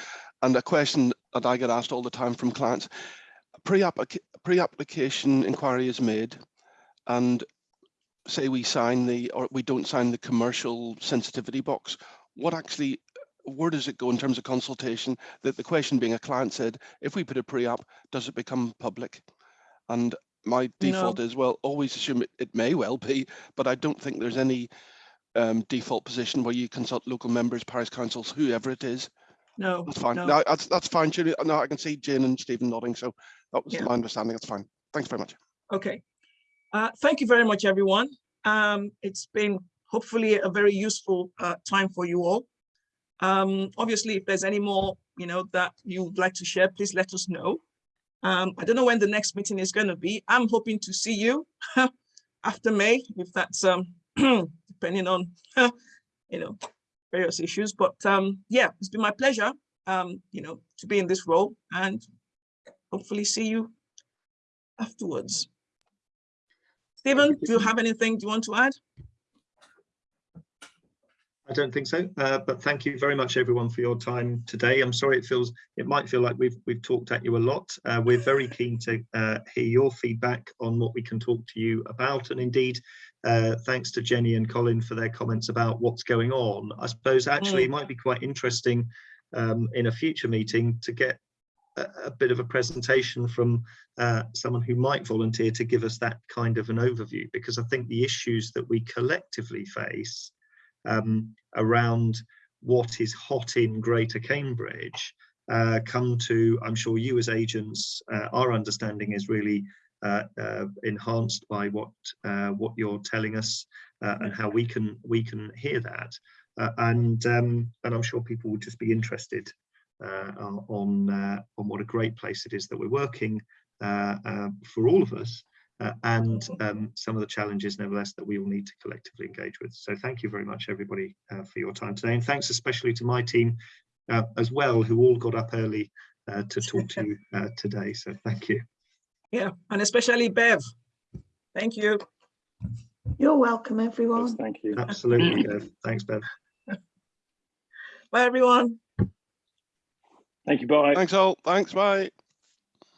and a question that I get asked all the time from clients. Pre-application pre-application inquiry is made, and say we sign the or we don't sign the commercial sensitivity box. What actually where does it go in terms of consultation? That the question being a client said, if we put a pre-app, does it become public? And my default is well always assume it, it may well be but i don't think there's any um, default position where you consult local members parish councils whoever it is No, that's fine no. no, that's that's fine Julie. no i can see jane and stephen nodding so that was Yeah. my understanding that's fine thanks very much Okay. Uh, thank you very much, everyone. Um, it's been hopefully a very useful uh, time for you all. Um, obviously, if there's any more, you know, that you'd like to share, please let us know. Um, I don't know when the next meeting is going to be. I'm hoping to see you after May, if that's um, depending on, you know, various issues. But um, yeah, it's been my pleasure, um, you know, to be in this role and hopefully see you afterwards. Stephen, do you have anything do you want to add? I don't think so, uh, but thank you very much, everyone, for your time today. I'm sorry it feels, it might feel like we've we've talked at you a lot. Uh, we're very keen to uh, hear your feedback on what we can talk to you about, and indeed, uh, thanks to Jenny and Colin for their comments about what's going on. I suppose actually it might be quite interesting um, in a future meeting to get a, a bit of a presentation from uh, someone who might volunteer to give us that kind of an overview, because I think the issues that we collectively face um, around what is hot in Greater Cambridge uh, come to, I'm sure you as agents, uh, our understanding is really uh, uh, enhanced by what uh, what you're telling us uh, and how we can we can hear that. And um, and I'm sure people would just be interested on on what a great place it is that we're working for all of us uh, and um, some of the challenges nevertheless that we will need to collectively engage with. So thank you very much everybody uh, for your time today and thanks especially to my team uh, as well who all got up early uh, to talk to you uh, today. So thank you. Yeah, and especially Bev. Thank you. You're welcome, everyone. thank you. Absolutely, Bev. Thanks, Bev. Bye, everyone. Thank you. Bye. Thanks all. Thanks. Bye.